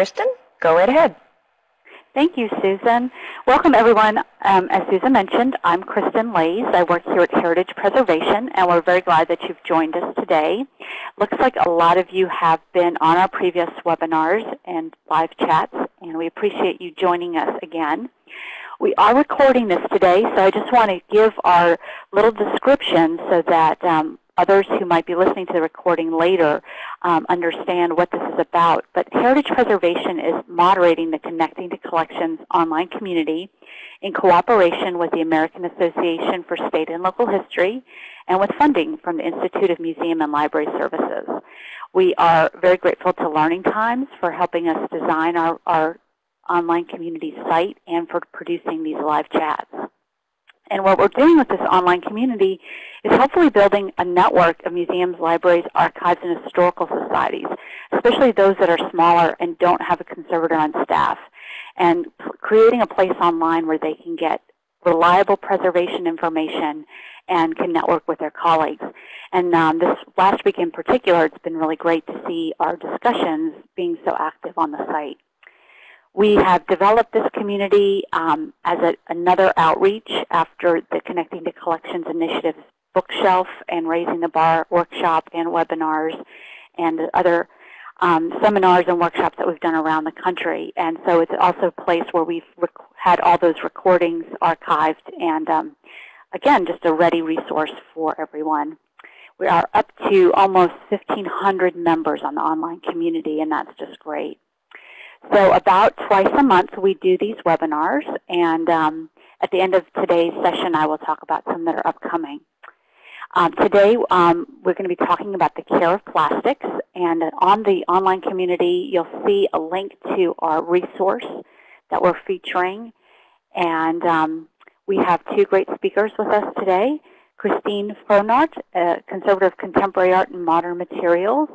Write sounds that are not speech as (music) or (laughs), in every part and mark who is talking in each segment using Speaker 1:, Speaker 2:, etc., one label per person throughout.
Speaker 1: Kristen, go right ahead.
Speaker 2: Thank you, Susan. Welcome, everyone. Um, as Susan mentioned, I'm Kristen Laise. I work here at Heritage Preservation, and we're very glad that you've joined us today. Looks like a lot of you have been on our previous webinars and live chats, and we appreciate you joining us again. We are recording this today, so I just want to give our little description so that um, others who might be listening to the recording later um, understand what this is about. But Heritage Preservation is moderating the Connecting to Collections online community in cooperation with the American Association for State and Local History and with funding from the Institute of Museum and Library Services. We are very grateful to Learning Times for helping us design our, our online community site and for producing these live chats. And what we're doing with this online community is hopefully building a network of museums, libraries, archives, and historical societies, especially those that are smaller and don't have a conservator on staff, and creating a place online where they can get reliable preservation information and can network with their colleagues. And um, this last week in particular, it's been really great to see our discussions being so active on the site. We have developed this community um, as a, another outreach after the Connecting to Collections Initiative bookshelf and Raising the Bar workshop and webinars and other um, seminars and workshops that we've done around the country. And so it's also a place where we've had all those recordings archived and, um, again, just a ready resource for everyone. We are up to almost 1,500 members on the online community, and that's just great. So about twice a month we do these webinars, and um, at the end of today's session I will talk about some that are upcoming. Um, today um, we're going to be talking about the care of plastics, and on the online community you'll see a link to our resource that we're featuring. And um, we have two great speakers with us today. Christine Frohnert, a conservator of contemporary art and modern materials.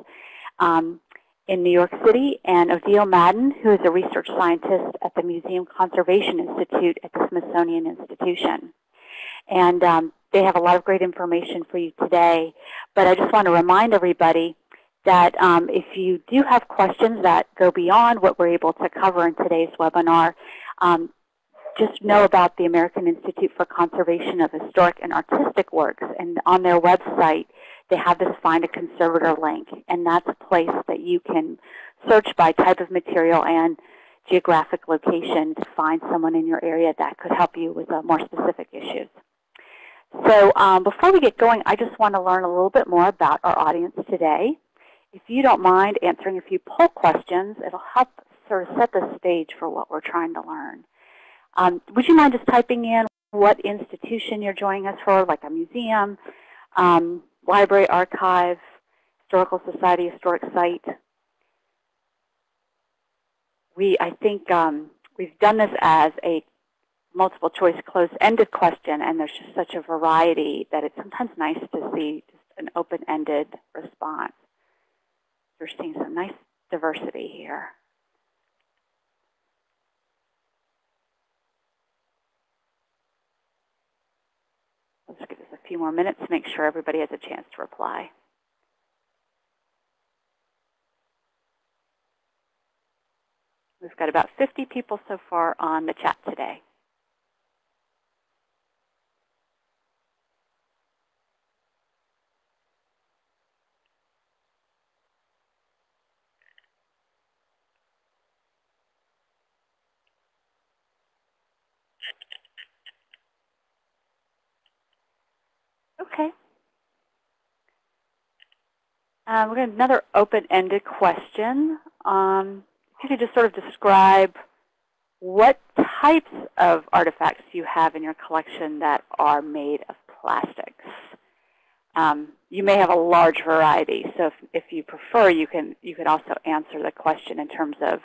Speaker 2: Um, in New York City, and Odile Madden, who is a research scientist at the Museum Conservation Institute at the Smithsonian Institution. And um, they have a lot of great information for you today. But I just want to remind everybody that um, if you do have questions that go beyond what we're able to cover in today's webinar, um, just know about the American Institute for Conservation of Historic and Artistic Works. And on their website, they have this Find a Conservator link. And that's a place that you can search by type of material and geographic location to find someone in your area that could help you with uh, more specific issues. So um, before we get going, I just want to learn a little bit more about our audience today. If you don't mind answering a few poll questions, it'll help sort of set the stage for what we're trying to learn. Um, would you mind just typing in what institution you're joining us for, like a museum, um, library, archive, historical society, historic site? We, I think um, we've done this as a multiple choice closed-ended question, and there's just such a variety that it's sometimes nice to see just an open-ended response. We're seeing some nice diversity here. Let's give this a few more minutes to make sure everybody has a chance to reply. We've got about 50 people so far on the chat today. Okay. We're going to another open-ended question. Um, if you could just sort of describe what types of artifacts you have in your collection that are made of plastics. Um, you may have a large variety, so if, if you prefer, you can you could also answer the question in terms of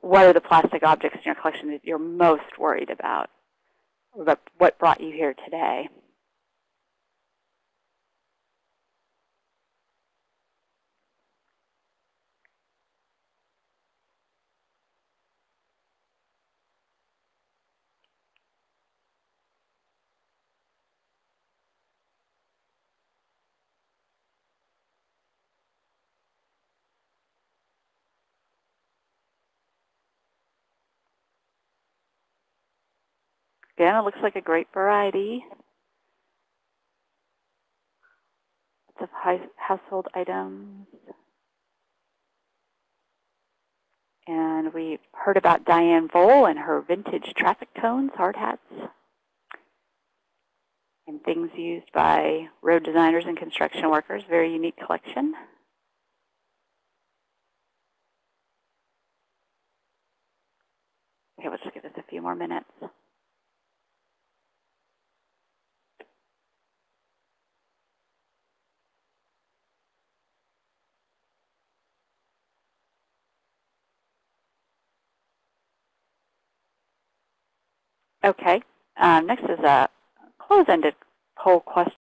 Speaker 2: what are the plastic objects in your collection that you're most worried about, or what brought you here today. Again, it looks like a great variety of household items. And we heard about Diane Vole and her vintage traffic cones, hard hats, and things used by road designers and construction workers. Very unique collection. Okay, we'll just give this a few more minutes. Okay. Um, next is a close-ended poll question.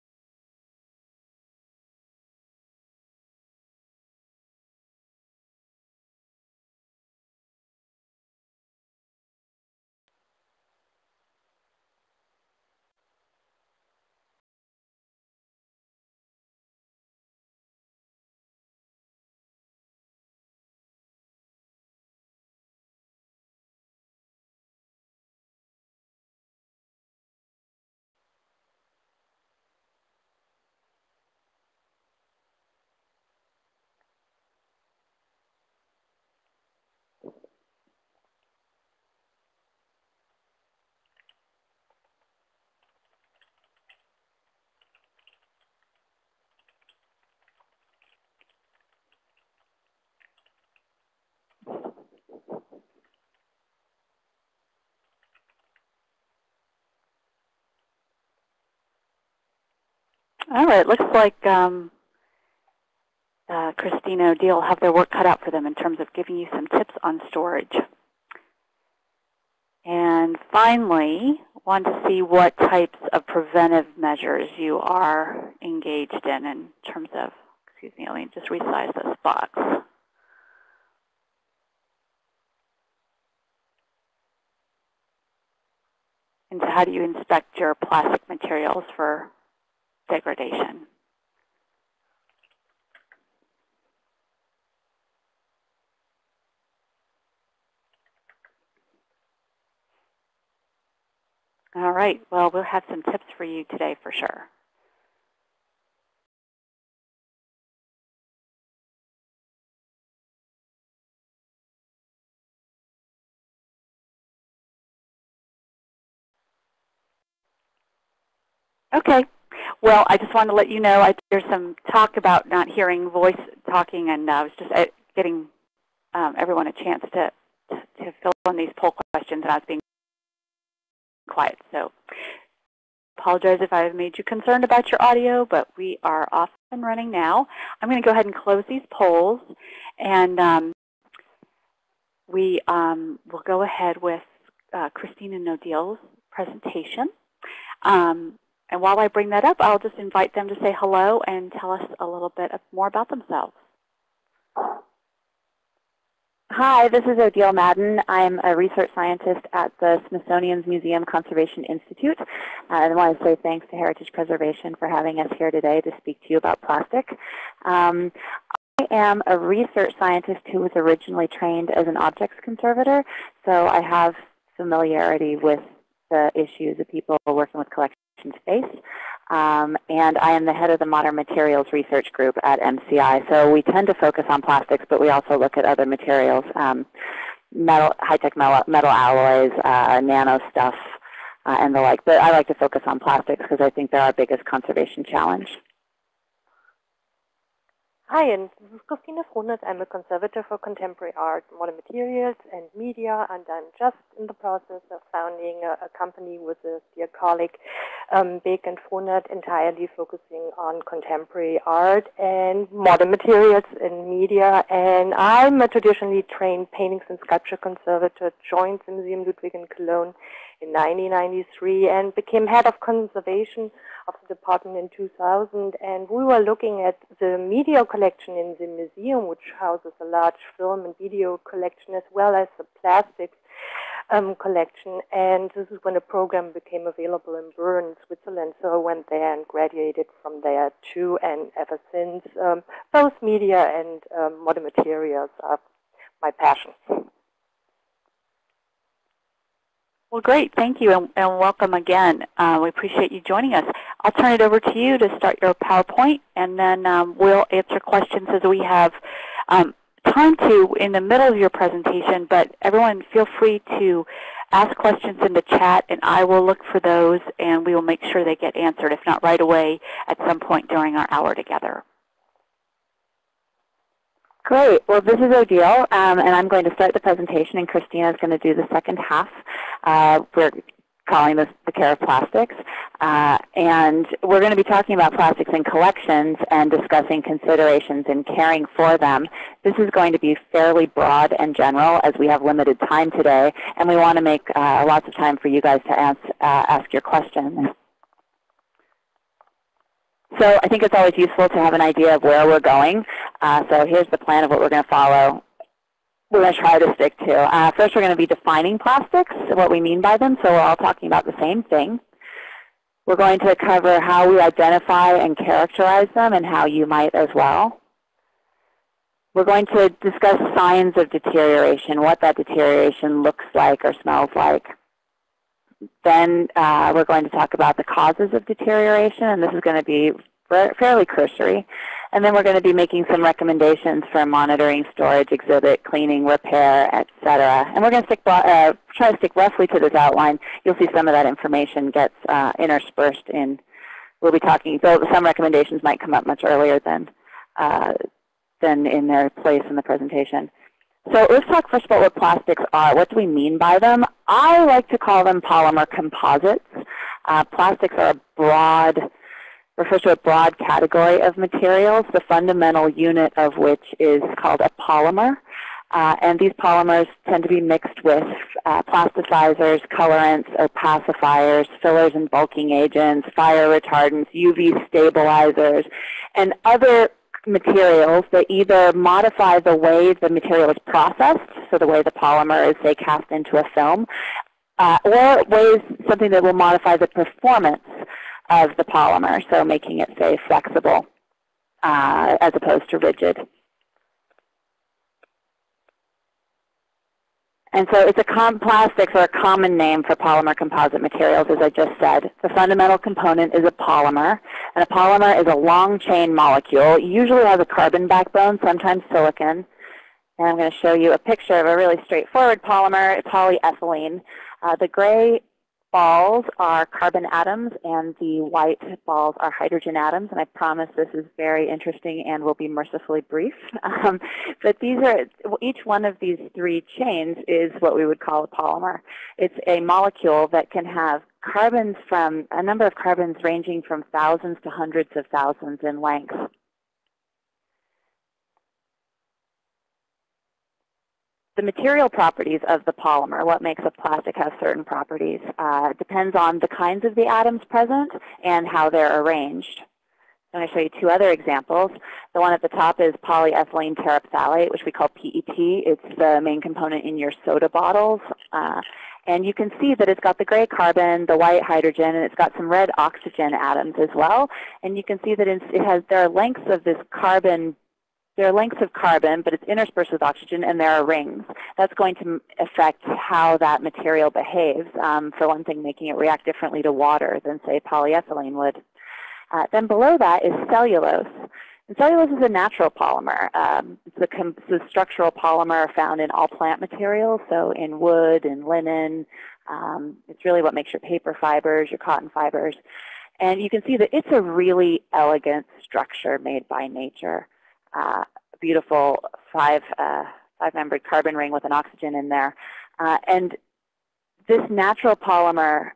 Speaker 2: All right, looks like um, uh, Christina Odile have their work cut out for them in terms of giving you some tips on storage. And finally, want to see what types of preventive measures you are engaged in in terms of, excuse me, let me just resize this box. And so how do you inspect your plastic materials for degradation. All right, well, we'll have some tips for you today for sure. Okay, well, I just wanted to let you know I, there's some talk about not hearing voice talking, and uh, I was just uh, getting um, everyone a chance to, to, fill in these poll questions, and I was being quiet. So apologize if I've made you concerned about your audio, but we are off and running now. I'm going to go ahead and close these polls, and um, we um, will go ahead with uh, Christina Odile's presentation. Um, and while I bring that up, I'll just invite them to say hello and tell us a little bit more about themselves.
Speaker 1: Hi, this is Odile Madden. I'm a research scientist at the Smithsonian's Museum Conservation Institute. Uh, I want to say thanks to Heritage Preservation for having us here today to speak to you about plastic. Um, I am a research scientist who was originally trained as an objects conservator, so I have familiarity with the issues of people working with collections space. Um, and I am the head of the Modern Materials Research Group at MCI. So we tend to focus on plastics, but we also look at other materials, um, metal, high-tech metal, metal, alloys, uh, nano stuff, uh, and the like. But I like to focus on plastics because I think they're our biggest conservation challenge.
Speaker 3: Hi, and this is Christina Frohnert. I'm a conservator for contemporary art, modern materials, and media, and I'm just in the process of founding a, a company with a dear colleague, um, Bek and Frohnert, entirely focusing on contemporary art and modern materials and media. And I'm a traditionally trained paintings and sculpture conservator, joined the Museum Ludwig in Cologne in 1993 and became head of conservation of the department in 2000. And we were looking at the media collection in the museum, which houses a large film and video collection, as well as the plastics um, collection. And this is when the program became available in Bern, Switzerland. So I went there and graduated from there too. And ever since, um, both media and um, modern materials are my passion.
Speaker 2: Well, great. Thank you, and, and welcome again. Uh, we appreciate you joining us. I'll turn it over to you to start your PowerPoint, and then um, we'll answer questions as we have um, time to in the middle of your presentation. But everyone, feel free to ask questions in the chat, and I will look for those, and we will make sure they get answered, if not right away, at some point during our hour together.
Speaker 1: Great. Well, this is Odile, um, and I'm going to start the presentation, and Christina is going to do the second half. Uh, we're calling this the care of plastics. Uh, and we're going to be talking about plastics in collections and discussing considerations in caring for them. This is going to be fairly broad and general as we have limited time today, and we want to make uh, lots of time for you guys to ask, uh, ask your questions. So I think it's always useful to have an idea of where we're going. Uh, so here's the plan of what we're going to follow. We're going to try to stick to. Uh, first, we're going to be defining plastics, what we mean by them. So we're all talking about the same thing. We're going to cover how we identify and characterize them and how you might as well. We're going to discuss signs of deterioration, what that deterioration looks like or smells like. Then uh, we're going to talk about the causes of deterioration, and this is going to be fairly cursory. And then we're going to be making some recommendations for monitoring, storage, exhibit, cleaning, repair, etc. And we're going to stick, uh, try to stick roughly to this outline. You'll see some of that information gets uh, interspersed in. We'll be talking, so some recommendations might come up much earlier than, uh, than in their place in the presentation. So let's talk first about what plastics are. What do we mean by them? I like to call them polymer composites. Uh, plastics are a broad, refers to a broad category of materials, the fundamental unit of which is called a polymer. Uh, and these polymers tend to be mixed with uh, plasticizers, colorants, opacifiers, fillers and bulking agents, fire retardants, UV stabilizers, and other materials that either modify the way the material is processed, so the way the polymer is, say, cast into a film, uh, or ways something that will modify the performance of the polymer, so making it, say, flexible uh, as opposed to rigid. And so it's a com plastics are a common name for polymer composite materials, as I just said. The fundamental component is a polymer. And a polymer is a long chain molecule. It usually has a carbon backbone, sometimes silicon. And I'm going to show you a picture of a really straightforward polymer, polyethylene. Uh, the gray balls are carbon atoms and the white balls are hydrogen atoms. And I promise this is very interesting and will be mercifully brief. (laughs) Um, but these are each one of these three chains is what we would call a polymer. It's a molecule that can have carbons from a number of carbons ranging from thousands to hundreds of thousands in length. The material properties of the polymer, what makes a plastic have certain properties, uh, depends on the kinds of the atoms present and how they're arranged. I'm going to show you two other examples. The one at the top is polyethylene terephthalate, which we call PET. It's the main component in your soda bottles. Uh, and you can see that it's got the gray carbon, the white hydrogen, and it's got some red oxygen atoms as well. And you can see that it has, there are lengths of this carbon there are lengths of carbon, but it's interspersed with oxygen, and there are rings. That's going to affect how that material behaves. Um, for one thing, making it react differently to water than, say, polyethylene would. Uh, then below that is cellulose. And cellulose is a natural polymer. Um, it's, a, structural polymer found in all plant materials, so in wood and linen. Um, it's really what makes your paper fibers, your cotton fibers. And you can see that it's a really elegant structure made by nature uh, beautiful five, uh, five-membered carbon ring with an oxygen in there. Uh, and this natural polymer,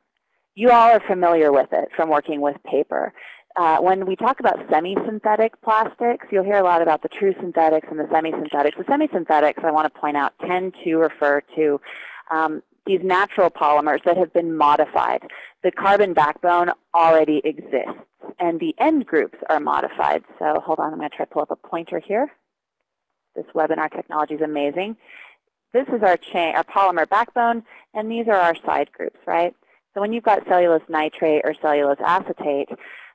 Speaker 1: you all are familiar with it from working with paper. Uh, when we talk about semi-synthetic plastics, you'll hear a lot about the true synthetics and the semi-synthetics. The semi-synthetics, I want to point out, tend to refer to um, these natural polymers that have been modified. The carbon backbone already exists and the end groups are modified. So hold on, I'm going to try to pull up a pointer here. This webinar technology is amazing. This is our chain, our polymer backbone, and these are our side groups, right? So when you've got cellulose nitrate or cellulose acetate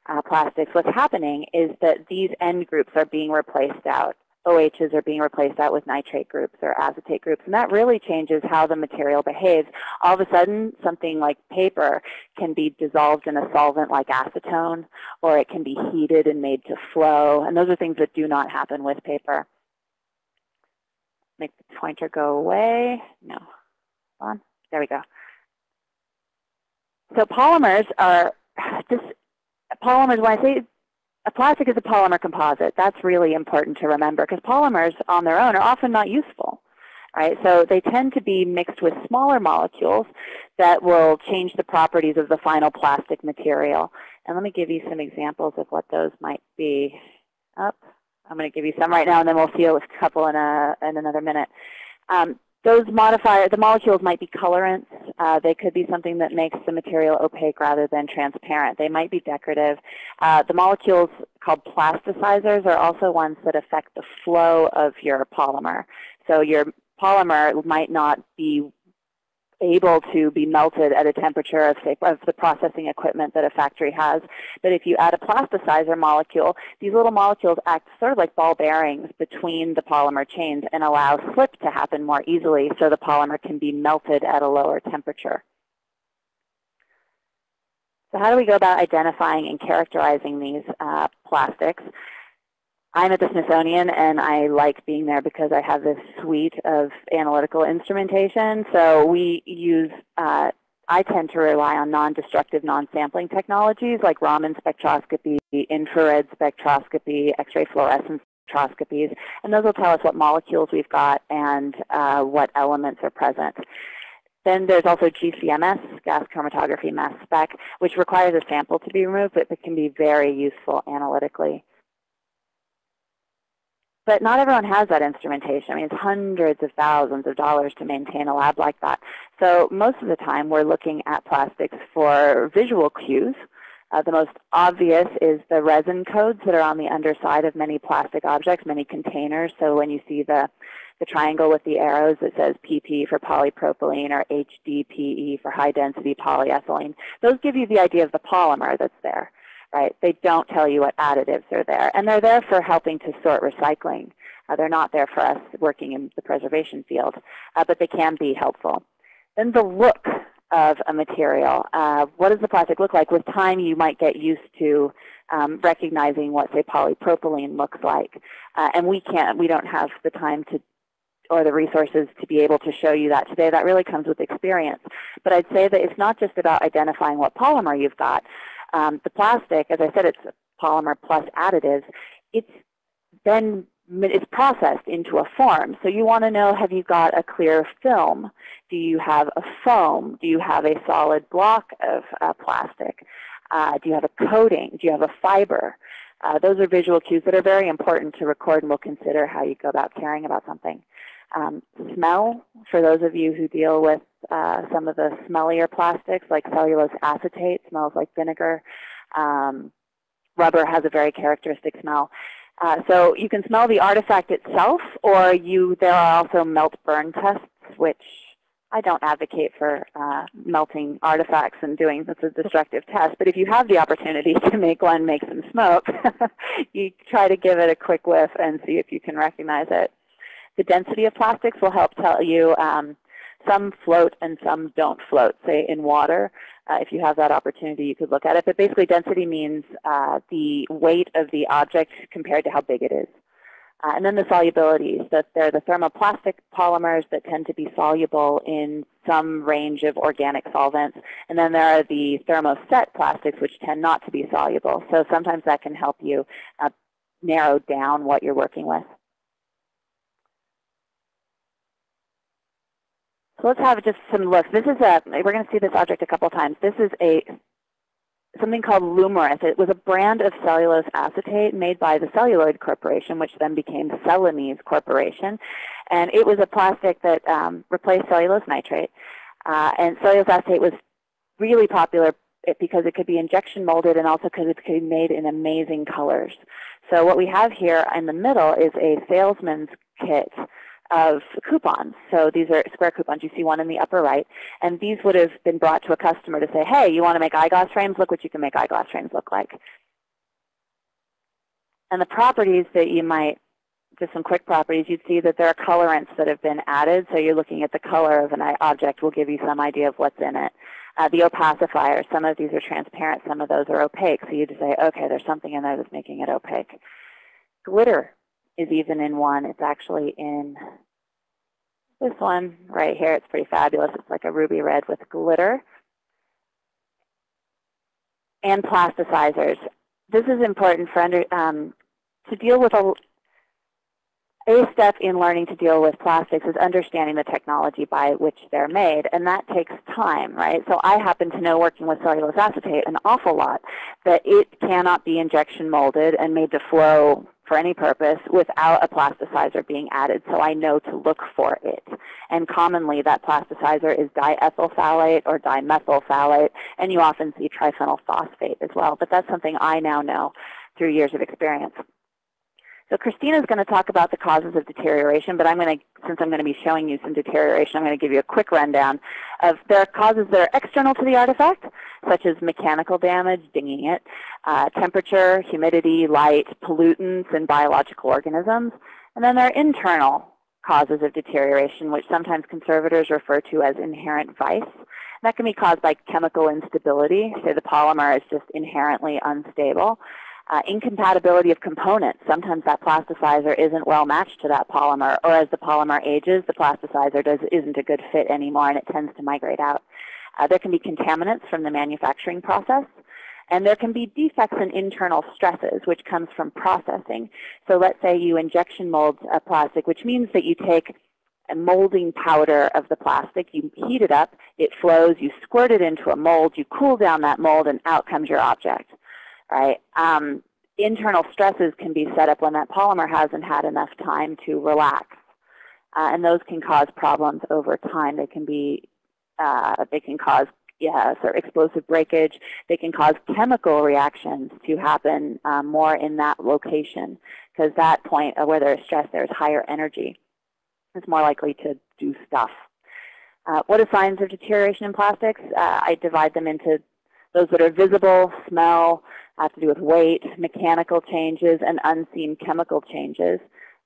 Speaker 1: uh, plastics, what's happening is that these end groups are being replaced out OHs are being replaced out with nitrate groups or acetate groups. And that really changes how the material behaves. All of a sudden, something like paper can be dissolved in a solvent like acetone, or it can be heated and made to flow. And those are things that do not happen with paper. Make the pointer go away. No. On. There we go. So polymers are (sighs) just polymers. When I say a plastic is a polymer composite, that's really important to remember because polymers on their own are often not useful. Right? So they tend to be mixed with smaller molecules that will change the properties of the final plastic material. And let me give you some examples of what those might be. Up. I'm going to give you some right now, and then we'll see a couple in, a, in another minute. Um, those modifiers, the molecules might be colorants. Uh, they could be something that makes the material opaque rather than transparent. They might be decorative. Uh, the molecules called plasticizers are also ones that affect the flow of your polymer. So your polymer might not be able to be melted at a temperature of, say, of the processing equipment that a factory has. But if you add a plasticizer molecule, these little molecules act sort of like ball bearings between the polymer chains and allow slip to happen more easily so the polymer can be melted at a lower temperature. So how do we go about identifying and characterizing these uh, plastics? I'm at the Smithsonian, and I like being there because I have this suite of analytical instrumentation. So we use, uh, I tend to rely on non-destructive, non-sampling technologies like Raman spectroscopy, infrared spectroscopy, X-ray fluorescence spectroscopies, and those will tell us what molecules we've got and uh, what elements are present. Then there's also GCMS, gas chromatography mass spec, which requires a sample to be removed, but it can be very useful analytically. But not everyone has that instrumentation. I mean, it's hundreds of thousands of dollars to maintain a lab like that. So most of the time, we're looking at plastics for visual cues. Uh, the most obvious is the resin codes that are on the underside of many plastic objects, many containers. So when you see the, the triangle with the arrows that says PP for polypropylene or HDPE for high-density polyethylene, those give you the idea of the polymer that's there right? They don't tell you what additives are there. And they're there for helping to sort recycling. Uh, they're not there for us working in the preservation field, uh, but they can be helpful. Then the look of a material. Uh, what does the plastic look like? With time, you might get used to um, recognizing what, say, polypropylene looks like. Uh, and we can't, we don't have the time to or the resources to be able to show you that today. That really comes with experience. But I'd say that it's not just about identifying what polymer you've got, um, the plastic, as I said, it's a polymer plus additives. It's then it's processed into a form. So you want to know, have you got a clear film? Do you have a foam? Do you have a solid block of uh, plastic? Uh, do you have a coating? Do you have a fiber? Uh, those are visual cues that are very important to record and we'll consider how you go about caring about something. Um, smell, for those of you who deal with uh, some of the smellier plastics like cellulose acetate, smells like vinegar. Um, rubber has a very characteristic smell. Uh, so you can smell the artifact itself, or you there are also melt burn tests, which I don't advocate for uh, melting artifacts and doing that's a destructive test. But if you have the opportunity to make one make some smoke, (laughs) you try to give it a quick whiff and see if you can recognize it. The density of plastics will help tell you um, some float and some don't float, say in water. Uh, if you have that opportunity, you could look at it. But basically, density means uh, the weight of the object compared to how big it is. Uh, and then the solubilities, that they're the thermoplastic polymers that tend to be soluble in some range of organic solvents. And then there are the thermoset plastics, which tend not to be soluble. So sometimes that can help you uh, narrow down what you're working with. So let's have just some looks. This is a, we're going to see this object a couple times. This is a something called Lumarith. It was a brand of cellulose acetate made by the Celluloid Corporation, which then became Celanese Corporation. And it was a plastic that um, replaced cellulose nitrate. Uh, and cellulose acetate was really popular because it could be injection molded and also because it could be made in amazing colors. So what we have here in the middle is a salesman's kit of coupons. So these are square coupons. You see one in the upper right. And these would have been brought to a customer to say, hey, you want to make eyeglass frames? Look what you can make eyeglass frames look like. And the properties that you might just some quick properties, you'd see that there are colorants that have been added. So you're looking at the color of an object will give you some idea of what's in it. Uh, the opacifier, some of these are transparent, some of those are opaque. So you just say, okay, there's something in there that's making it opaque. Glitter is even in one. It's actually in this one right here. It's pretty fabulous. It's like a ruby red with glitter. And plasticizers. This is important for under, um, to deal with a, a step in learning to deal with plastics is understanding the technology by which they're made, and that takes time, right? So I happen to know, working with cellulose acetate, an awful lot that it cannot be injection molded and made to flow for any purpose without a plasticizer being added, so I know to look for it. And commonly that plasticizer is diethyl phthalate or dimethyl phthalate, and you often see triphenyl phosphate as well, but that's something I now know through years of experience. So Christina is going to talk about the causes of deterioration, but I'm going to, since I'm going to be showing you some deterioration, I'm going to give you a quick rundown of there are causes that are external to the artifact, such as mechanical damage, dinging it, uh, temperature, humidity, light, pollutants, and biological organisms. And then there are internal causes of deterioration, which sometimes conservators refer to as inherent vice. that can be caused by chemical instability. Say the polymer is just inherently unstable. Uh, incompatibility of components. Sometimes that plasticizer isn't well matched to that polymer, or as the polymer ages, the plasticizer does, isn't a good fit anymore and it tends to migrate out. Uh, there can be contaminants from the manufacturing process. And there can be defects in internal stresses, which comes from processing. So let's say you injection mold a plastic, which means that you take a molding powder of the plastic, you heat it up, it flows, you squirt it into a mold, you cool down that mold, and out comes your object right? Um, internal stresses can be set up when that polymer hasn't had enough time to relax. Uh, and those can cause problems over time. They can be, uh, they can cause yeah, sort of explosive breakage. They can cause chemical reactions to happen um, more in that location because that point where there's stress, there's higher energy. It's more likely to do stuff. Uh, what are signs of deterioration in plastics? Uh, I divide them into those that are visible, smell, have to do with weight, mechanical changes, and unseen chemical changes.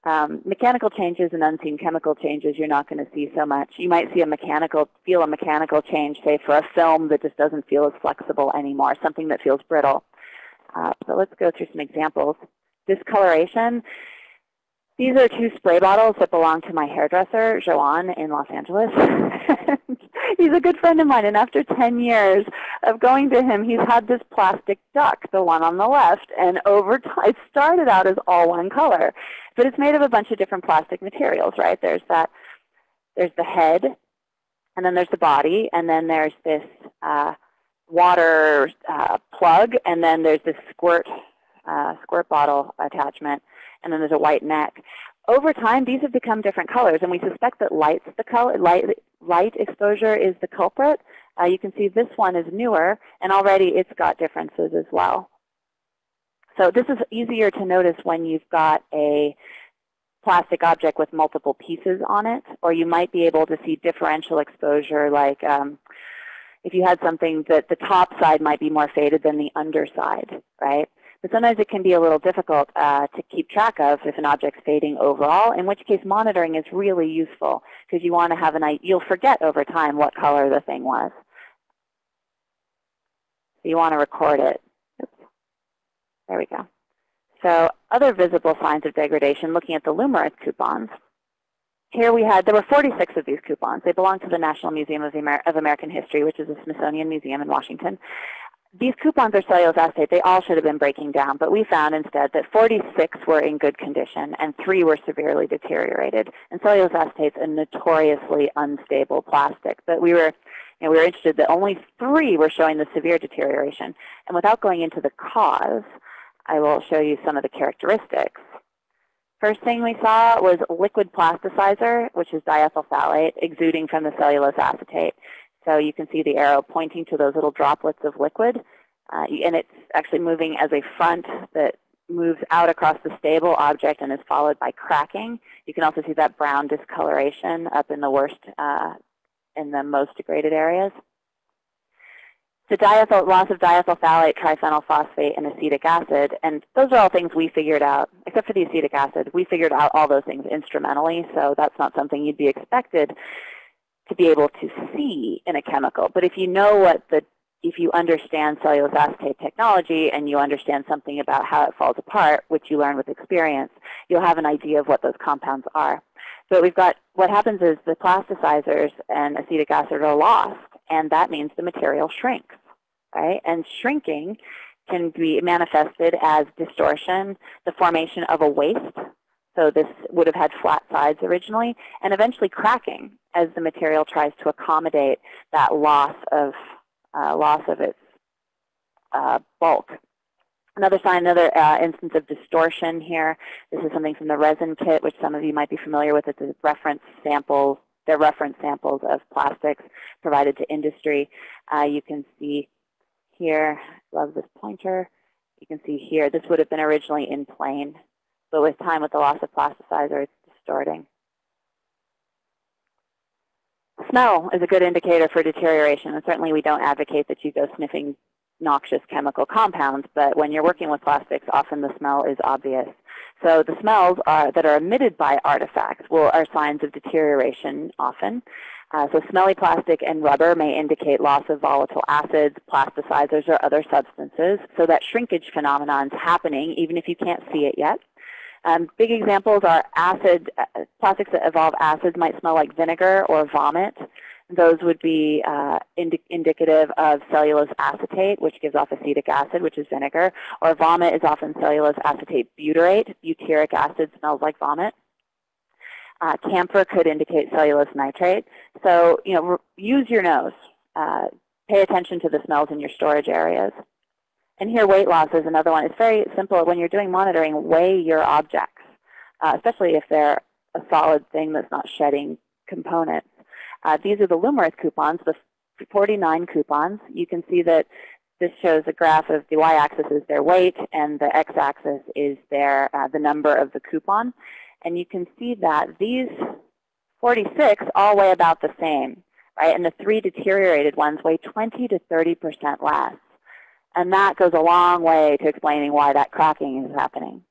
Speaker 1: Um, mechanical changes and unseen chemical changes you're not going to see so much. You might see a mechanical, feel a mechanical change, say for a film that just doesn't feel as flexible anymore, something that feels brittle. Uh, so let's go through some examples. Discoloration. These are two spray bottles that belong to my hairdresser, Joanne, in Los Angeles. (laughs) he's a good friend of mine, and after 10 years of going to him, he's had this plastic duck, the one on the left, and over time, it started out as all one color, but it's made of a bunch of different plastic materials, right? There's that, there's the head, and then there's the body, and then there's this uh, water uh, plug, and then there's this squirt, uh, squirt bottle attachment, and then there's a white neck over time, these have become different colors, and we suspect that light's the color, light, light exposure is the culprit. Uh, you can see this one is newer, and already it's got differences as well. So this is easier to notice when you've got a plastic object with multiple pieces on it, or you might be able to see differential exposure like um, if you had something that the top side might be more faded than the underside, right? But sometimes it can be a little difficult uh, to keep track of if an object's fading overall, in which case monitoring is really useful because you want to have an. You'll forget over time what color the thing was. You want to record it. Oops. There we go. So other visible signs of degradation, looking at the Lumarith coupons. Here we had, there were 46 of these coupons. They belong to the National Museum of, Amer of American History, which is a Smithsonian museum in Washington. These coupons are cellulose acetate. They all should have been breaking down, but we found instead that 46 were in good condition and 3 were severely deteriorated. And cellulose acetate is a notoriously unstable plastic. But we were, you know, we were interested that only 3 were showing the severe deterioration. And without going into the cause, I will show you some of the characteristics. First thing we saw was liquid plasticizer, which is diethyl phthalate, exuding from the cellulose acetate. So you can see the arrow pointing to those little droplets of liquid. Uh, and it's actually moving as a front that moves out across the stable object and is followed by cracking. You can also see that brown discoloration up in the worst, uh, in the most degraded areas. The diethyl, loss of diethyl phthalate, triphenyl phosphate, and acetic acid. And those are all things we figured out, except for the acetic acid. We figured out all those things instrumentally, so that's not something you'd be expected to be able to see in a chemical. But if you know what the, if you understand cellulose acetate technology and you understand something about how it falls apart, which you learn with experience, you'll have an idea of what those compounds are. So we've got, what happens is the plasticizers and acetic acid are lost, and that means the material shrinks right? And shrinking can be manifested as distortion, the formation of a waist. So this would have had flat sides originally, and eventually cracking as the material tries to accommodate that loss of uh, loss of its uh, bulk. Another sign, another uh, instance of distortion here. This is something from the resin kit, which some of you might be familiar with. It's a reference samples. They're reference samples of plastics provided to industry. Uh, you can see here. Love this pointer. You can see here, this would have been originally in plane, but with time, with the loss of plasticizer, it's distorting. Smell is a good indicator for deterioration, and certainly we don't advocate that you go sniffing noxious chemical compounds, but when you're working with plastics, often the smell is obvious. So the smells are, that are emitted by artifacts will, are signs of deterioration often. Uh, so smelly plastic and rubber may indicate loss of volatile acids, plasticizers, or other substances. So that shrinkage phenomenon is happening even if you can't see it yet. Um, big examples are acid, uh, plastics that evolve acids might smell like vinegar or vomit. Those would be uh, indi indicative of cellulose acetate, which gives off acetic acid, which is vinegar. Or vomit is often cellulose acetate butyrate. Butyric acid smells like vomit. Uh, camphor could indicate cellulose nitrate. So, you know, use your nose. Uh, pay attention to the smells in your storage areas. And here, weight loss is another one. It's very simple. When you're doing monitoring, weigh your objects, uh, especially if they're a solid thing that's not shedding components. Uh, these are the Lumarith coupons, the 49 coupons. You can see that this shows a graph of the y-axis is their weight, and the x-axis is their uh, the number of the coupon. And you can see that these 46 all weigh about the same, right? And the three deteriorated ones weigh 20 to 30% less. And that goes a long way to explaining why that cracking is happening.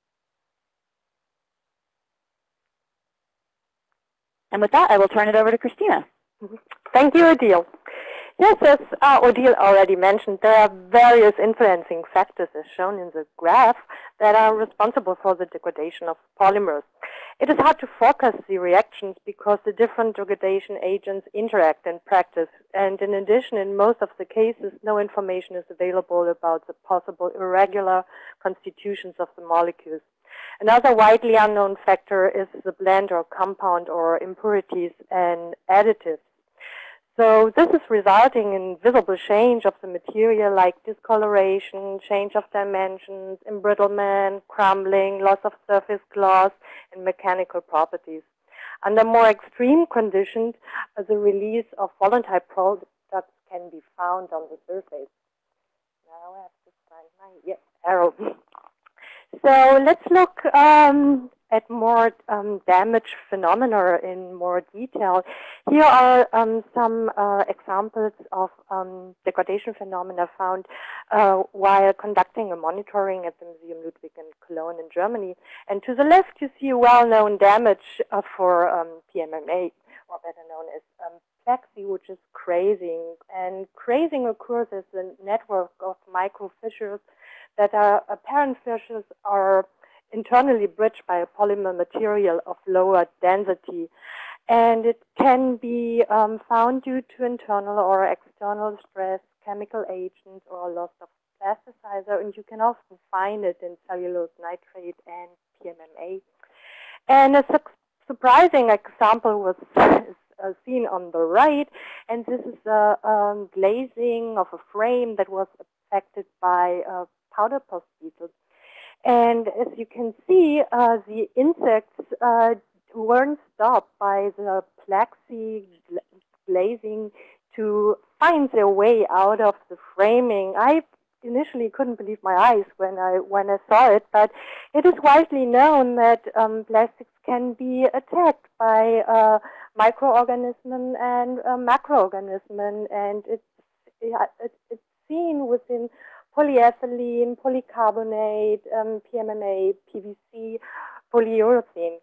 Speaker 1: And with that, I will turn it over to Christina.
Speaker 3: Thank you, Odile. Yes, as uh, Odile already mentioned, there are various influencing factors as shown in the graph that are responsible for the degradation of polymers. It is hard to forecast the reactions because the different degradation agents interact in practice. And in addition, in most of the cases, no information is available about the possible irregular constitutions of the molecules. Another widely unknown factor is the blend or compound or impurities and additives so this is resulting in visible change of the material like discoloration, change of dimensions, embrittlement, crumbling, loss of surface gloss, and mechanical properties. Under more extreme conditions, the release of volatile products can be found on the surface. Now I have to find my yeah, arrow. (laughs) so let's look um, at more um, damage phenomena in more detail. Here are um, some uh, examples of um, degradation phenomena found uh, while conducting a monitoring at the Museum Ludwig in Cologne in Germany. And to the left, you see a well-known damage uh, for um, PMMA, or better known as um, plexi, which is crazing. And crazing occurs as a network of microfissures that are apparent fissures are internally bridged by a polymer material of lower density. And it can be um, found due to internal or external stress, chemical agents, or loss of plasticizer. And you can often find it in cellulose nitrate and PMMA. And a su surprising example was (laughs) uh, seen on the right. And this is a um, glazing of a frame that was affected by uh, powderpost beetles. And as you can see, uh, the insects uh, weren't stopped by the plexi glazing to find their way out of the framing. I initially couldn't believe my eyes when I when I saw it, but it is widely known that um, plastics can be attacked by uh, microorganisms and uh, macroorganisms, and it's it, it seen within polyethylene, polycarbonate, um, PMMA, PVC, polyurethane.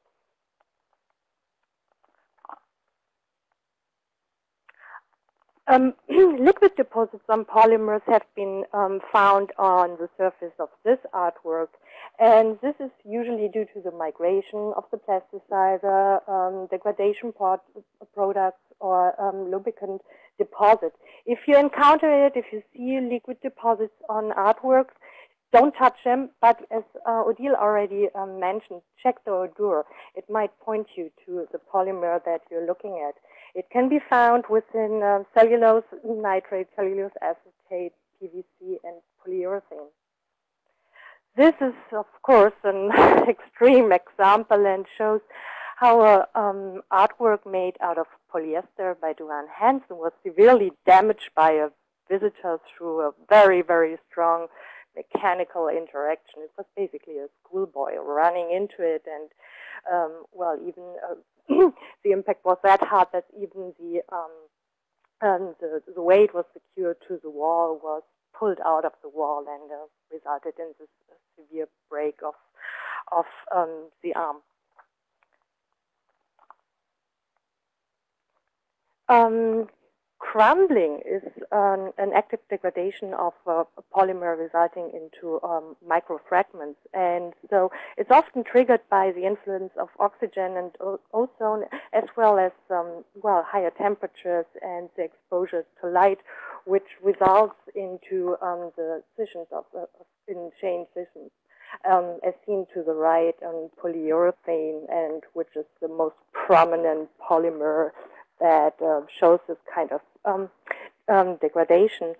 Speaker 3: Um, (clears throat) liquid deposits on polymers have been um, found on the surface of this artwork. And this is usually due to the migration of the plasticizer, um, degradation products, or um, lubricant deposit. If you encounter it, if you see liquid deposits on artworks, don't touch them, but as uh, Odile already um, mentioned, check the odor. It might point you to the polymer that you're looking at. It can be found within uh, cellulose nitrate, cellulose acetate, PVC, and polyurethane. This is, of course, an (laughs) extreme example and shows how a um, artwork made out of polyester by Duane Hanson was severely damaged by a visitor through a very, very strong mechanical interaction. It was basically a schoolboy running into it and, um, well, even uh, (coughs) the impact was that hard that even the, um, um, the, the weight was secured to the wall was pulled out of the wall and uh, resulted in this severe break of, of um, the arm. Um, Crumbling is an, an active degradation of uh, a polymer resulting into um, microfragments. And so it's often triggered by the influence of oxygen and ozone, as well as, um, well, higher temperatures and the exposure to light, which results into um, the scissions of, uh, in chain scissions. Um, as seen to the right on polyurethane, and which is the most prominent polymer that uh, shows this kind of um, um, degradation.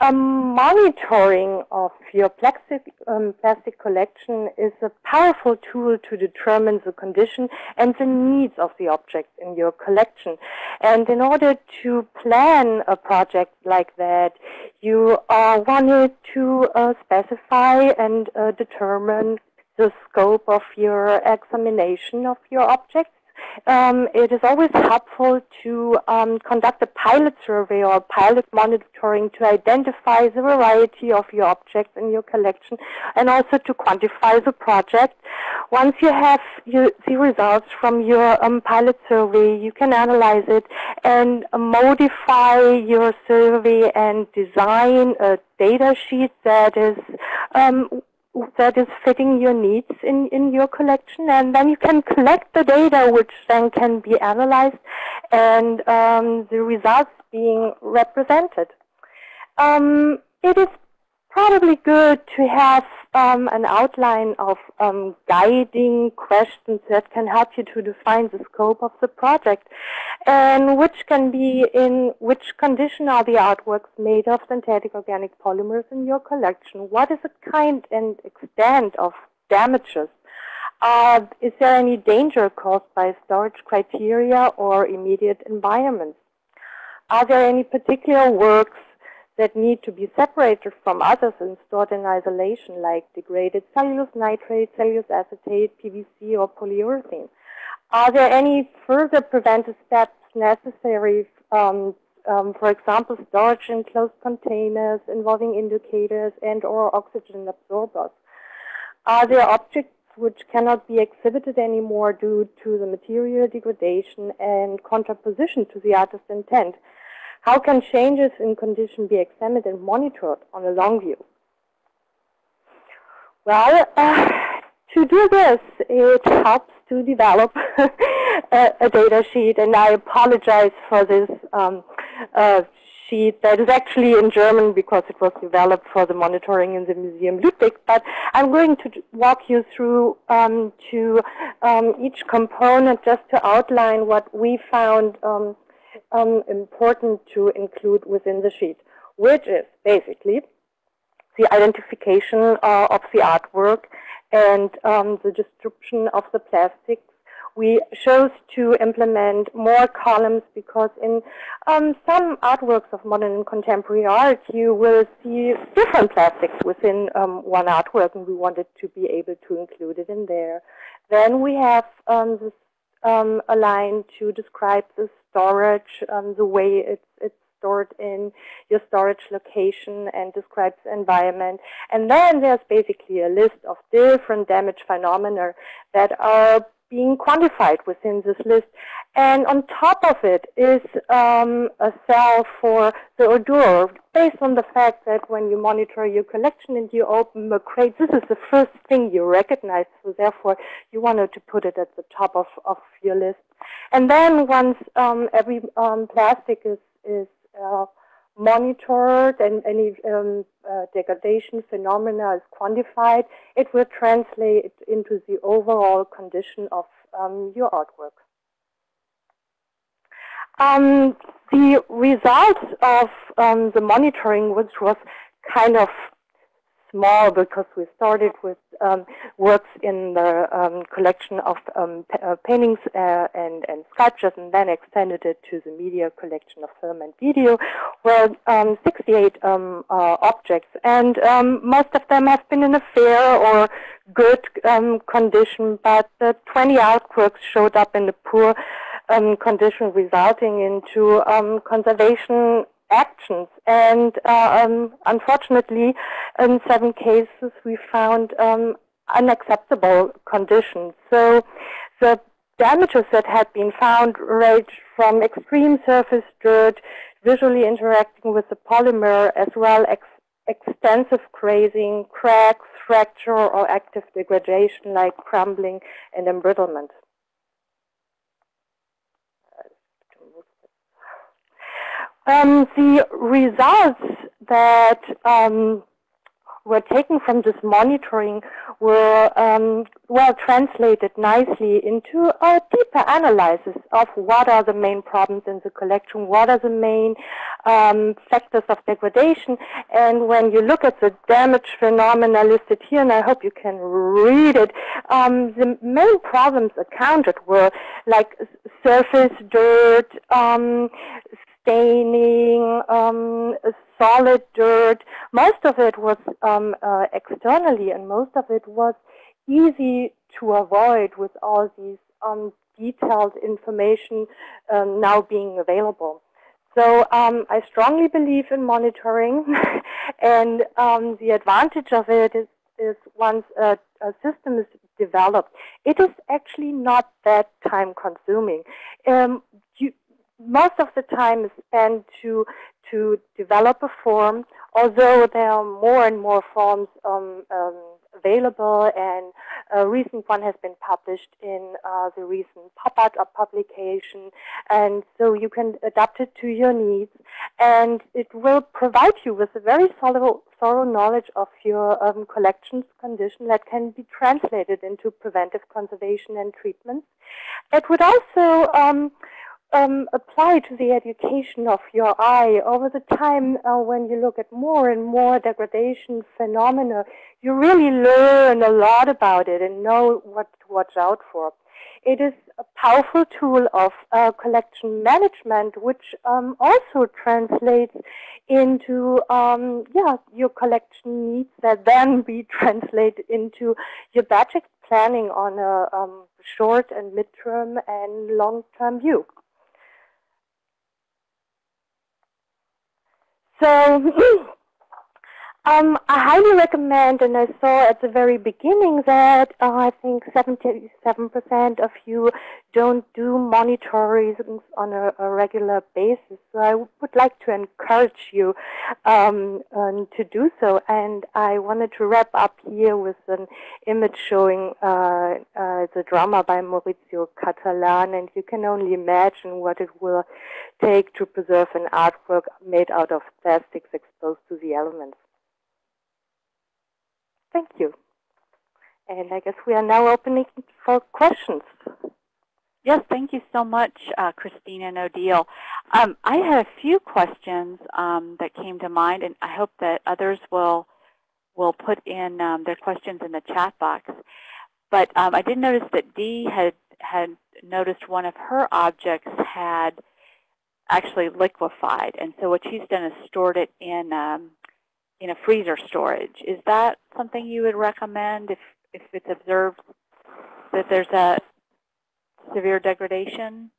Speaker 3: Um, monitoring of your plastic, um, plastic collection is a powerful tool to determine the condition and the needs of the objects in your collection. And in order to plan a project like that, you uh, wanted to uh, specify and uh, determine the scope of your examination of your objects um, it is always helpful to um, conduct a pilot survey or pilot monitoring to identify the variety of your objects in your collection and also to quantify the project. Once you have the results from your um, pilot survey, you can analyze it and modify your survey and design a data sheet that is um, that is fitting your needs in, in your collection. And then you can collect the data, which then can be analyzed, and um, the results being represented. Um, it is probably good to have um, an outline of um, guiding questions that can help you to define the scope of the project and which can be in which condition are the artworks made of synthetic organic polymers in your collection? What is the kind and extent of damages? Uh, is there any danger caused by storage criteria or immediate environments? Are there any particular works that need to be separated from others and stored in isolation, like degraded cellulose nitrate, cellulose acetate, PVC, or polyurethane? Are there any further preventive steps necessary, um, um, for example, storage in closed containers involving indicators and or oxygen absorbers? Are there objects which cannot be exhibited anymore due to the material degradation and contraposition to the artist's intent? How can changes in condition be examined and monitored on a long view? Well, uh, to do this, it helps to develop (laughs) a, a, data sheet, and I apologize for this um, uh, sheet that is actually in German because it was developed for the monitoring in the Museum Ludwig, but I'm going to walk you through um, to um, each component just to outline what we found um, important to include within the sheet, which is basically the identification uh, of the artwork and um, the description of the plastics. We chose to implement more columns because in um, some artworks of modern and contemporary art, you will see different plastics within um, one artwork, and we wanted to be able to include it in there. Then we have um, this um, a line to describe the storage, um, the way it's, it's stored in your storage location and describes the environment. And then there's basically a list of different damage phenomena that are being quantified within this list. And on top of it is um, a cell for the odor, based on the fact that when you monitor your collection and you open a crate, this is the first thing you recognize. So therefore, you wanted to put it at the top of, of your list. And then once um, every um, plastic is, is monitored and any um, uh, degradation phenomena is quantified, it will translate into the overall condition of um, your artwork. Um, the results of um, the monitoring, which was kind of small because we started with um, works in the um, collection of um, uh, paintings uh, and, and, sculptures and then extended it to the media collection of film and video. Where um, 68 um, uh, objects and um, most of them have been in a fair or good condition but the 20 artworks showed up in a poor condition resulting into conservation actions. And uh, um, unfortunately, in seven cases, we found um, unacceptable conditions. So the damages that had been found ranged from extreme surface dirt, visually interacting with the polymer, as well as extensive grazing, cracks, fracture, or active degradation like crumbling and embrittlement. Um, the results that um, were taken from this monitoring were um, well translated nicely into a deeper analysis of what are the main problems in the collection, what are the main um, factors of degradation. And when you look at the damage phenomena listed here, and I hope you can read it, um, the main problems accounted were like surface dirt, um, staining, um, solid dirt. Most of it was um, uh, externally, and most of it was easy to avoid with all these um, detailed information um, now being available. So um, I strongly believe in monitoring, (laughs) and um, the advantage of it is, is once a, a system is developed, it is actually not that time consuming. Um, most of the time is spent to to develop a form, although there are more and more forms um, um, available, and a recent one has been published in uh, the recent pop-art publication, and so you can adapt it to your needs, and it will provide you with a very thorough, thorough knowledge of your um, collection's condition that can be translated into preventive conservation and treatments. It would also um, apply to the education of your eye over the time uh, when you look at more and more degradation phenomena, you really learn a lot about it and know what to watch out for. It is a powerful tool of uh, collection management, which um, also translates into um, yeah your collection needs that then be (laughs) translated into your budget planning on a um, short and midterm and long-term view. So (laughs) Um, I highly recommend, and I saw at the very beginning that uh, I think 77% of you don't do monitoring on a, a, regular basis. So I would like to encourage you um, um, to do so. And I wanted to wrap up here with an image showing uh, uh, the drama by Maurizio Cattelan. And you can only imagine what it will take to preserve an artwork made out of plastics exposed to the elements. Thank you. And I guess we are now opening for questions.
Speaker 2: Yes, thank you so much, uh, Christina and Odile. Um, I had a few questions um, that came to mind, and I hope that others will will put in um, their questions in the chat box. But um, I did notice that Dee had had noticed one of her objects had actually liquefied, and so what she's done is stored it in in a freezer storage. Is that something you would recommend if, if it's observed that there's a severe degradation?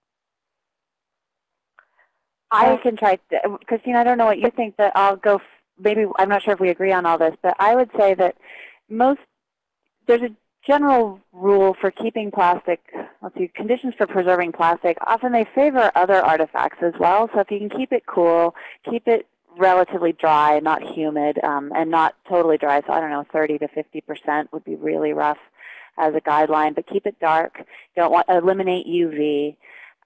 Speaker 1: I can try, Christine, I don't know what you think, but I'll go, maybe, I'm not sure if we agree on all this, but I would say that most, there's a general rule for keeping plastic, let's see, conditions for preserving plastic, often they favor other artifacts as well. So if you can keep it cool, keep it relatively dry, not humid, um, and not totally dry, so I don't know, 30 to 50% would be really rough as a guideline, but keep it dark. Don't want eliminate UV.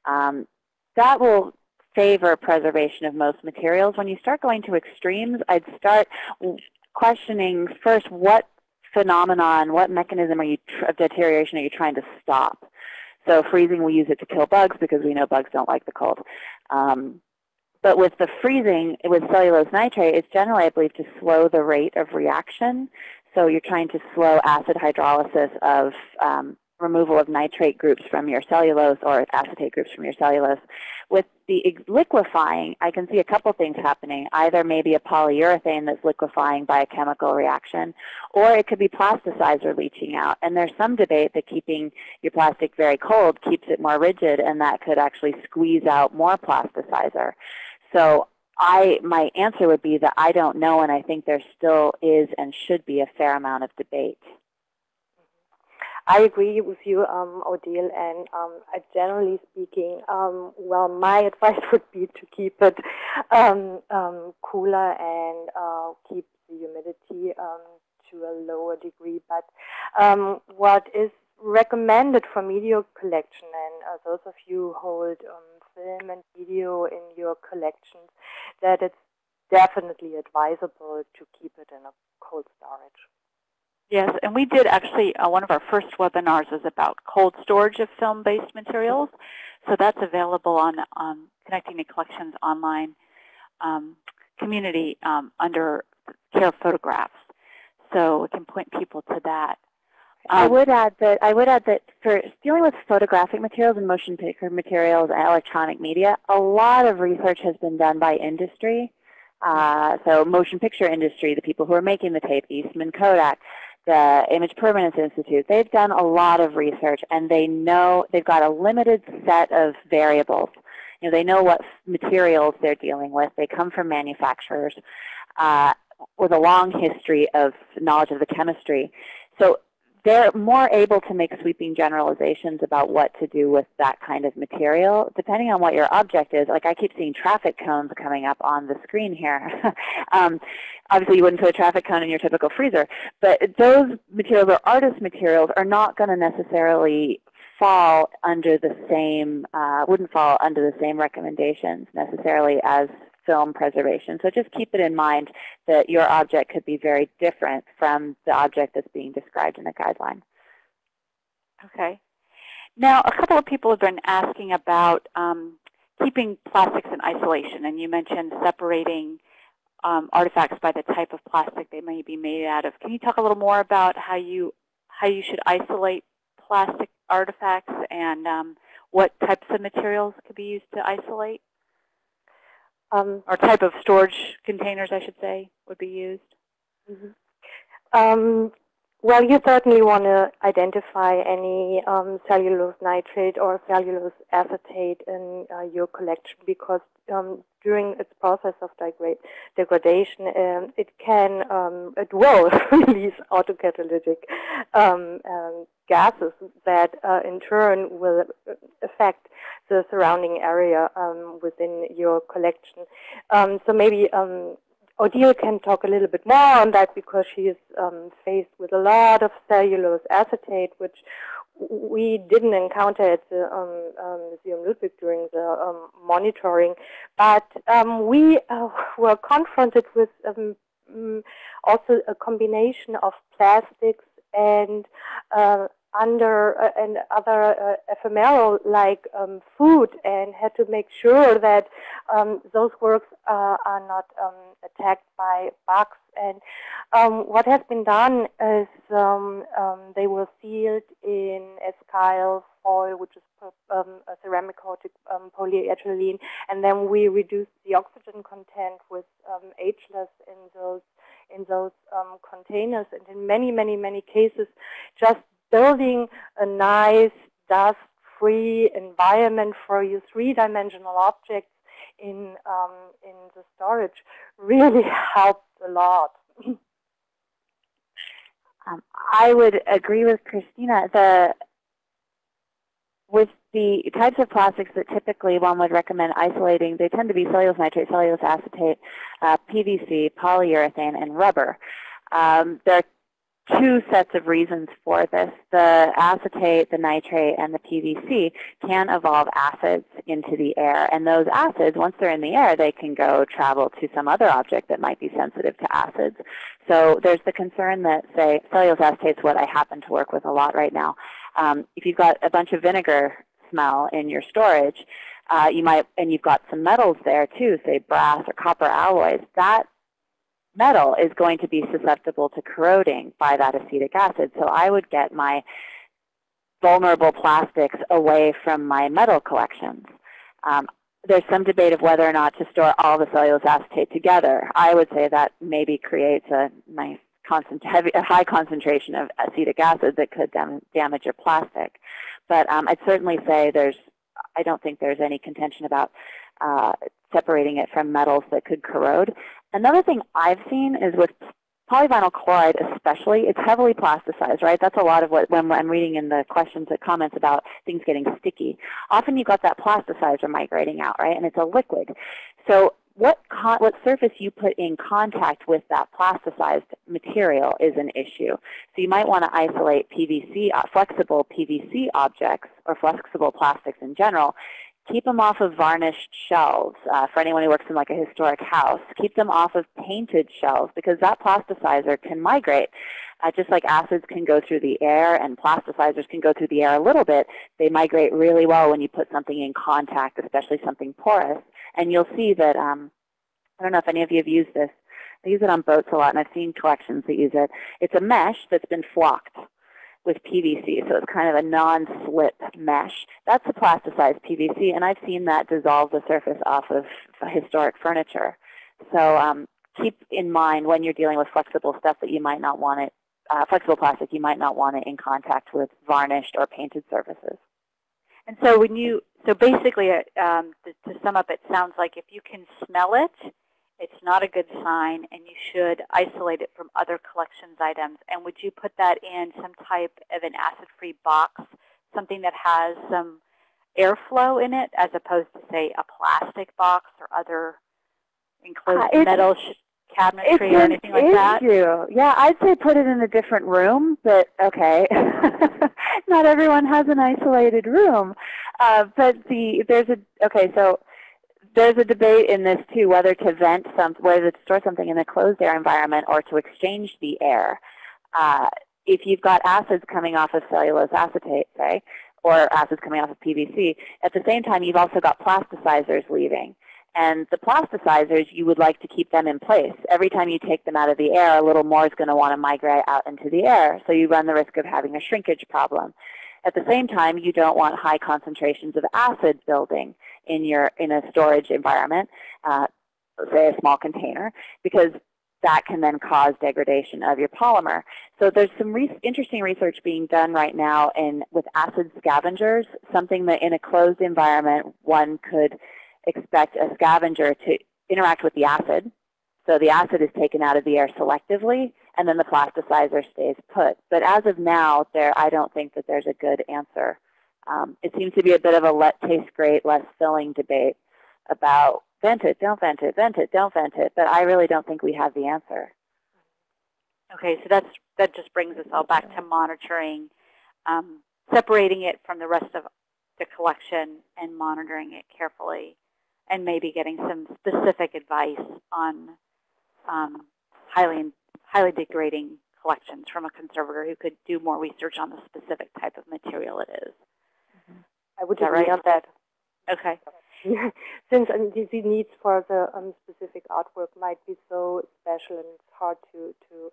Speaker 1: Um, that will favor preservation of most materials. When you start going to extremes, I'd start questioning first what phenomenon, what mechanism are you of deterioration are you trying to stop? So freezing, we use it to kill bugs because we know bugs don't like the cold. Um, but with the freezing, with cellulose nitrate, it's generally, I believe, to slow the rate of reaction. So you're trying to slow acid hydrolysis of um, removal of nitrate groups from your cellulose or acetate groups from your cellulose. With the liquefying, I can see a couple things happening. Either maybe a polyurethane that's liquefying by a chemical reaction, or it could be plasticizer leaching out. And there's some debate that keeping your plastic very cold keeps it more rigid, and that could actually squeeze out more plasticizer. So I, my answer would be that I don't know, and I think there still is and should be a fair amount of debate.
Speaker 3: I agree with you, um, Odile, and um, generally speaking, um, well, my (laughs) advice would be to keep it um, um, cooler and uh, keep the humidity um, to a lower degree. But what is recommended for media collection, and uh, those of you who hold film and video in your collections, that it's definitely advisable to keep it in a cold storage.
Speaker 2: Yes, and we did actually, uh, one of our first webinars was about cold storage of film-based materials. So that's available on, on Connecting to Collections online um, community um, under Care of Photographs. So we can point people to that.
Speaker 1: Um, I would add that I would add that for dealing with photographic materials and motion picture materials and electronic media, a lot of research has been done by industry. Uh, so motion picture industry, the people who are making the tape, Eastman Kodak, the Image Permanence Institute, they've done a lot of research and they know they've got a limited set of variables. You know, they know what materials they're dealing with. They come from manufacturers uh, with a long history of knowledge of the chemistry. So they're more able to make sweeping generalizations about what to do with that kind of material, depending on what your object is. Like I keep seeing traffic cones coming up on the screen here. (laughs) um, obviously, you wouldn't put a traffic cone in your typical freezer, but those materials or artist materials are not going to necessarily fall under the same, uh, wouldn't fall under the same recommendations necessarily as film preservation. So just keep it in mind that your object could be very different from the object that's being described in the guideline.
Speaker 2: Okay. Now, a couple of people have been asking about um, keeping plastics in isolation, and you mentioned separating um, artifacts by the type of plastic they may be made out of. Can you talk a little more about how you how you should isolate plastic artifacts and um, what types of materials could be used to isolate? Um, or type of storage containers, I should say, would be used?
Speaker 3: Mm -hmm. um, well, you certainly want to identify any um, cellulose nitrate or cellulose acetate in uh, your collection because um, during its process of degrade, degradation, um, it can, um, it will (laughs) release autocatalytic gases that uh, in turn will affect the surrounding area um, within your collection. Um, so maybe um, Odile can talk a little bit more on that because she is um, faced with a lot of cellulose acetate, which we didn't encounter at the um, um, Museum Ludwig during the um, monitoring, but um, we uh, (laughs) were confronted with um, mm, also a combination of plastics and uh, under uh, and other uh, ephemeral like um, food and had to make sure that um, those works uh, are not um, attacked by bugs. And um, what has been done is um, um, they were sealed in Escal foil, which is a ceramic coated polyethylene, and then we reduced the oxygen content with ageless in those in those containers. And in many, many, many cases, just building a nice dust-free environment for your three-dimensional objects in um, in the storage really (laughs) helped a lot. (clears throat)
Speaker 1: um, I would agree with Christina. The with the types of plastics that typically one would recommend isolating, they tend to be cellulose nitrate, cellulose acetate, uh, PVC, polyurethane, and rubber. Um, there are two sets of reasons for this. The acetate, the nitrate, and the PVC can evolve acids into the air. And those acids, once they're in the air, they can go travel to some other object that might be sensitive to acids. So there's the concern that, say, cellulose acetate is what I happen to work with a lot right now. Um, if you've got a bunch of vinegar smell in your storage, uh, you might, and you've got some metals there too, say brass or copper alloys, that metal is going to be susceptible to corroding by that acetic acid. So I would get my vulnerable plastics away from my metal collections. Um, there's some debate of whether or not to store all the cellulose acetate together. I would say that maybe creates a nice heavy, a high concentration of acetic acid that could dam damage your plastic. But um, I'd certainly say there's, I don't think there's any contention about uh, separating it from metals that could corrode. Another thing I've seen is with polyvinyl chloride especially, it's heavily plasticized, right? That's a lot of what, when I'm reading in the questions and comments about things getting sticky. Often you've got that plasticizer migrating out, right? And it's a liquid. So what, what surface you put in contact with that plasticized material is an issue. So you might want to isolate PVC, uh, flexible PVC objects or flexible plastics in general. Keep them off of varnished shelves. Uh, for anyone who works in like a historic house, keep them off of painted shelves because that plasticizer can migrate. Uh, just like acids can go through the air and plasticizers can go through the air a little bit, they migrate really well when you put something in contact, especially something porous. And you'll see that, um, I don't know if any of you have used this. I use it on boats a lot, and I've seen collections that use it. It's a mesh that's been flocked with PVC, so it's kind of a non-slip mesh. That's a plasticized PVC, and I've seen that dissolve the surface off of historic furniture. So um, keep in mind when you're dealing with flexible stuff that you might not want it, uh, flexible plastic, you might not want it in contact with varnished or painted surfaces.
Speaker 2: And so when you, so basically, uh, um, to, to sum up, it sounds like if you can smell it, it's not a good sign, and you should isolate it from other collections items. And would you put that in some type of an acid-free box, something that has some airflow in it, as opposed to, say, a plastic box or other enclosed uh, metal cabinetry or anything like that?
Speaker 1: Issue. Yeah, I'd say put it in a different room, but okay. (laughs) Not everyone has an isolated room. Uh, but the there's a okay, so there's a debate in this too whether to vent some whether to store something in a closed air environment or to exchange the air. Uh, if you've got acids coming off of cellulose acetate, say, or acids coming off of PVC, at the same time you've also got plasticizers leaving. And the plasticizers, you would like to keep them in place. Every time you take them out of the air, a little more is going to want to migrate out into the air. So you run the risk of having a shrinkage problem. At the same time, you don't want high concentrations of acid building in your in a storage environment, uh, say a small container, because that can then cause degradation of your polymer. So there's some re interesting research being done right now in with acid scavengers, something that in a closed environment one could expect a scavenger to interact with the acid. So the acid is taken out of the air selectively, and then the plasticizer stays put. But as of now, there I don't think that there's a good answer. Um, it seems to be a bit of a let taste great, less filling debate about vent it, don't vent it, vent it, don't vent it. But I really don't think we have the answer.
Speaker 2: Okay, so that's that just brings us all back to monitoring, um, separating it from the rest of the collection and monitoring it carefully and maybe getting some specific advice on um, highly, highly degrading collections from a conservator who could do more research on the specific type of material it is.
Speaker 3: I would agree right? on that. (laughs)
Speaker 2: Okay.
Speaker 3: Since um, the, needs for the um, specific artwork might be so special and it's hard to, to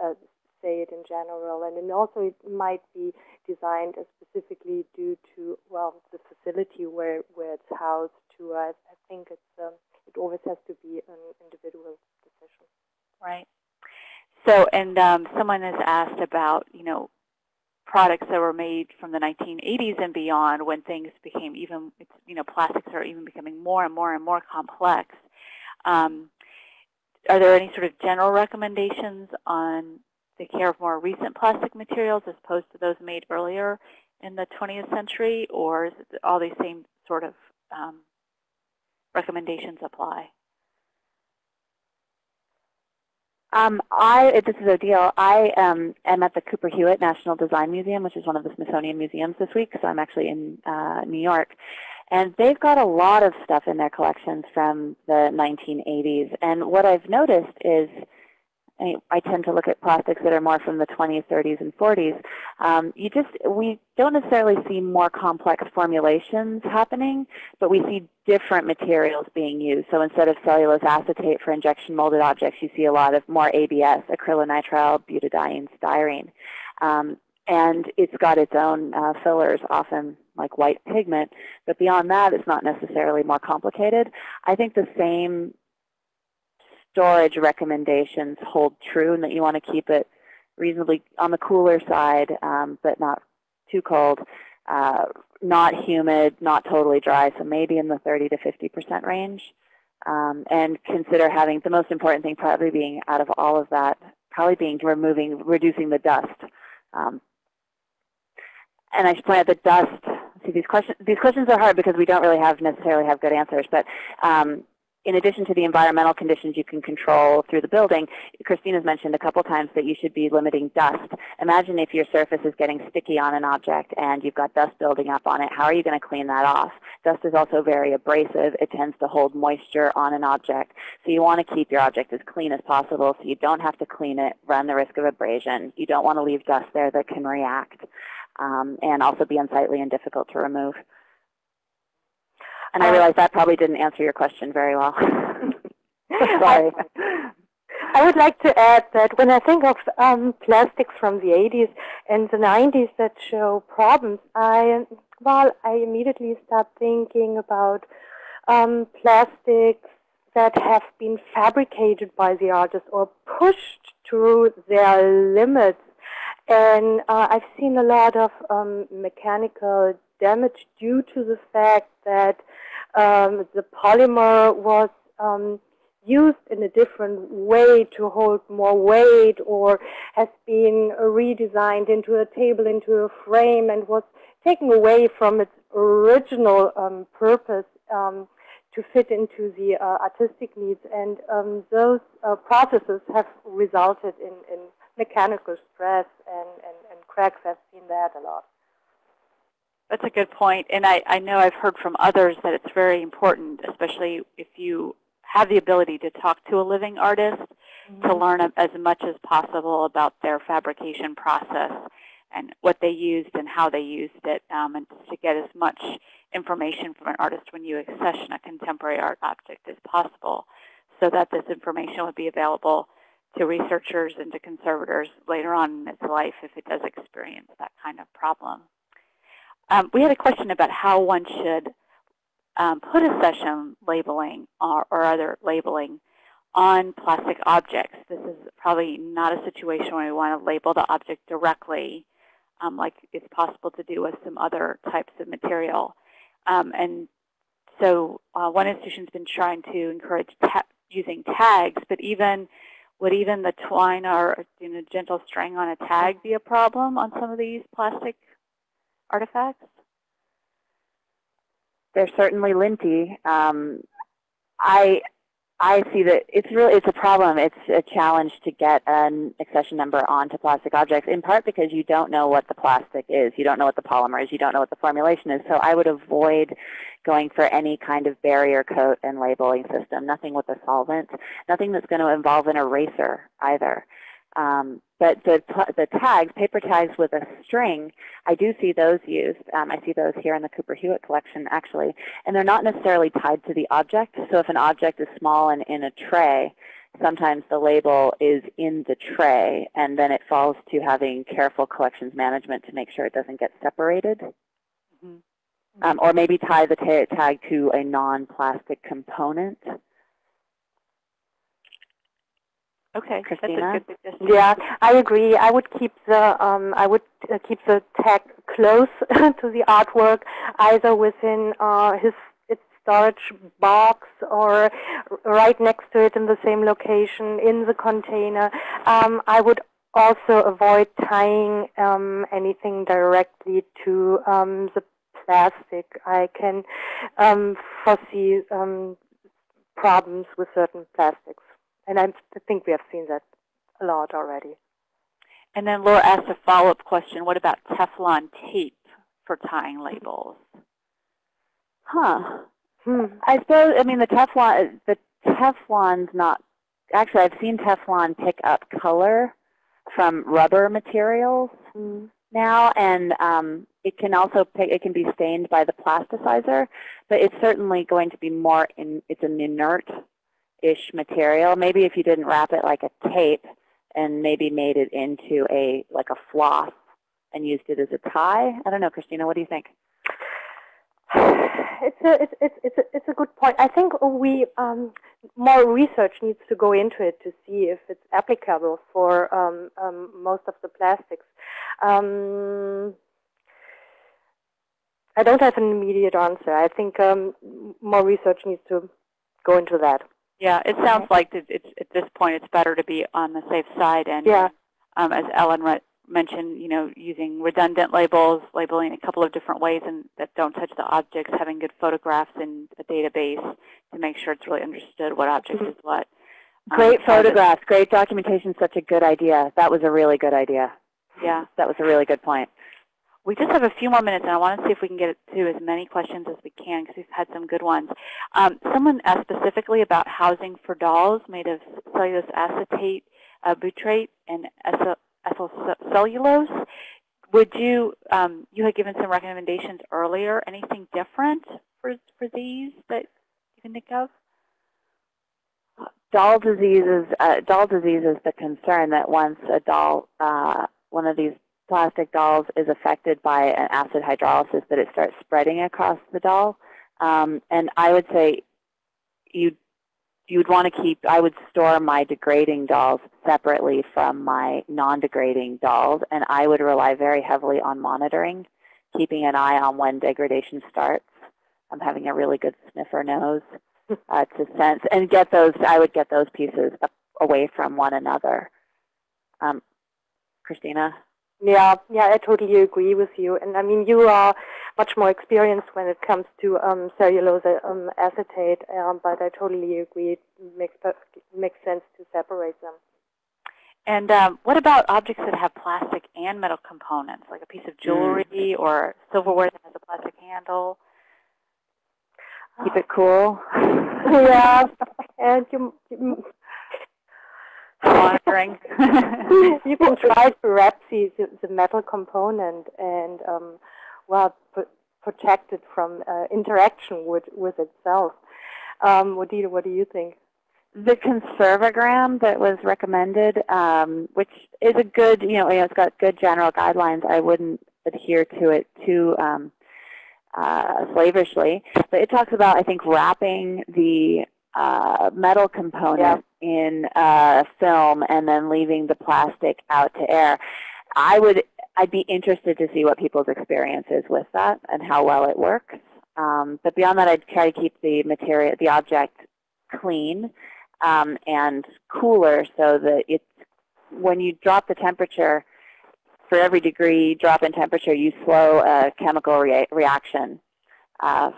Speaker 3: uh, say it in general. And then also it might be designed specifically due to, well, the facility where, where it's housed to. Uh, I think it's um, it always has to be an individual decision.
Speaker 2: Right. So, and um, someone has asked about, you know, products that were made from the 1980s and beyond when things became even, you know, plastics are even becoming more and more and more complex. Um, are there any sort of general recommendations on the care of more recent plastic materials as opposed to those made earlier in the 20th century, or is all these same sort of um, recommendations apply?
Speaker 1: Um, I, this is Odile. I um, am at the Cooper Hewitt National Design Museum, which is one of the Smithsonian museums this week, so I'm actually in uh, New York. And they've got a lot of stuff in their collections from the 1980s. And what I've noticed is I tend to look at plastics that are more from the 20s, 30s, and 40s. Um, you just we don't necessarily see more complex formulations happening, but we see different materials being used. So instead of cellulose acetate for injection molded objects, you see a lot of more ABS, acrylonitrile, butadiene, styrene. Um, and it's got its own uh, fillers, often like white pigment. But beyond that, it's not necessarily more complicated. I think the same storage recommendations hold true and that you want to keep it reasonably on the cooler side, um, but not too cold, uh, not humid, not totally dry, so maybe in the 30 to 50% range. Um, and consider having the most important thing probably being out of all of that, probably being removing, reducing the dust. Um, and I should point out the dust. See, these questions these questions are hard because we don't really have necessarily have good answers. But um, in addition to the environmental conditions you can control through the building, Christina's mentioned a couple times that you should be limiting dust. Imagine if your surface is getting sticky on an object and you've got dust building up on it. How are you going to clean that off? Dust is also very abrasive. It tends to hold moisture on an object. So you want to keep your object as clean as possible so you don't have to clean it, run the risk of abrasion. You don't want to leave dust there that can react um, and also be unsightly and difficult to remove. And I realize that probably didn't answer your question very well. (laughs) (laughs) Sorry.
Speaker 3: I would like to add that when I think of um, plastics from the 80s and the 90s that show problems, I well, I immediately start thinking about um, plastics that have been fabricated by the artist or pushed to their limits. And uh, I've seen a lot of um, mechanical damage due to the fact that um, the polymer was um, used in a different way to hold more weight or has been redesigned into a table, into a frame, and was taken away from its original um, purpose um, to fit into the uh, artistic needs. And um, those uh, processes have resulted in, in mechanical stress and, and, and cracks. I've seen that a lot.
Speaker 2: That's a good point. And I, I know I've heard from others that it's very important, especially if you have the ability to talk to a living artist, mm -hmm. to learn as much as possible about their fabrication process and what they used and how they used it, um, and to get as much information from an artist when you accession a contemporary art object as possible so that this information would be available to researchers and to conservators later on in its life if it does experience that kind of problem. Um, we had a question about how one should um, put session labeling or, or, other labeling on plastic objects. This is probably not a situation where we want to label the object directly, um, like it's possible to do with some other types of material. Um, and so uh, one institution's been trying to encourage ta using tags, but even would even the twine or you know, gentle string on a tag be a problem on some of these plastic artifacts?
Speaker 1: They're certainly linty. Um, I I see that it's really it's a problem. It's a challenge to get an accession number onto plastic objects, in part because you don't know what the plastic is. You don't know what the polymer is. You don't know what the formulation is. So I would avoid going for any kind of barrier coat and labeling system. Nothing with a solvent. Nothing that's going to involve an eraser either. Um, but the, the tags, paper tags with a string, I do see those used. Um, I see those here in the Cooper Hewitt collection, actually. And they're not necessarily tied to the object. So if an object is small and in a tray, sometimes the label is in the tray, and then it falls to having careful collections management to make sure it doesn't get separated. Mm -hmm. um, or maybe tie the tag to a non-plastic component.
Speaker 2: Okay,
Speaker 1: Christina?
Speaker 2: that's a good suggestion.
Speaker 3: Yeah, I agree. I would keep the um, I would uh, keep the tag close (laughs) to the artwork, either within uh, his its storage box or right next to it in the same location in the container. Um, I would also avoid tying um, anything directly to um, the plastic. I can um, foresee um, problems with certain plastics. And I think we have seen that a lot already.
Speaker 2: And then Laura asked a follow-up question. What about Teflon tape for tying labels?
Speaker 1: Huh.
Speaker 3: Hmm.
Speaker 1: I suppose, I mean, the Teflon, the Teflon's not, actually I've seen Teflon pick up color from rubber materials
Speaker 3: Mm.
Speaker 1: now, and um, it can also pick, it can be stained by the plasticizer, but it's certainly going to be more, in, it's an inert-ish material. Maybe if you didn't wrap it like a tape and maybe made it into a, like a floss and used it as a tie. I don't know, Christina, what do you think? (sighs)
Speaker 3: It's a it's it's it's a, it's a good point. I think we um, more research needs to go into it to see if it's applicable for um, um, most of the plastics. Um, I don't have an immediate answer. I think um, more research needs to go into that.
Speaker 2: Yeah, it sounds like that it's, at this point it's better to be on the safe side. And
Speaker 3: Yeah.
Speaker 2: um, as Ellen mentioned, you know, using redundant labels, labeling a couple of different ways and that don't touch the objects, having good photographs in a database to make sure it's really understood what object
Speaker 3: Mhm.
Speaker 2: is what. Um,
Speaker 1: Great
Speaker 2: that-
Speaker 1: photographs, great documentation, such a good idea. That was a really good idea.
Speaker 2: Yeah.
Speaker 1: That was a really good point.
Speaker 2: We just have a few more minutes, and I want to see if we can get to as many questions as we can because we've had some good ones. Um, someone asked specifically about housing for dolls made of cellulose acetate, uh, butyrate, and cellulose. Would you, um, you had given some recommendations earlier. Anything different for, for these that you can think of?
Speaker 1: Doll disease is, uh, doll disease is the concern that once a doll, uh, one of these plastic dolls is affected by an acid hydrolysis that it starts spreading across the doll. Um, and I would say you you would want to keep, I would store my degrading dolls separately from my non-degrading dolls, and I would rely very heavily on monitoring, keeping an eye on when degradation starts. I'm having a really good sniffer nose (laughs) uh, to sense, and get those, I would get those pieces up, away from one another. Um, Christina?
Speaker 3: Yeah, yeah, I totally agree with you. And I mean, you are much more experienced when it comes to um, cellulose um, acetate, um, but I totally agree. It makes makes sense to separate them.
Speaker 2: And um, what about objects that have plastic and metal components, like a piece of jewelry or silverware that has a plastic handle?
Speaker 1: Keep it cool. (laughs)
Speaker 3: yeah, and you, you
Speaker 2: Monitoring.
Speaker 3: you can try to wrap the, the metal component and um, well pr protect it from uh, interaction with with itself. Um, what do you what do you think?
Speaker 1: the Conserve O Gram that was recommended, um, which is a good, you know, it's got good general guidelines. I wouldn't adhere to it too um, uh, slavishly, but it talks about, I think, wrapping the uh, metal component in uh, film and then leaving the plastic out to air. I would, I'd be interested to see what people's experience is with that and how well it works. Um, but beyond that, I'd try to keep the material, the object clean um, and cooler so that it's, when you drop the temperature, for every degree drop in temperature, you slow a chemical rea reaction uh,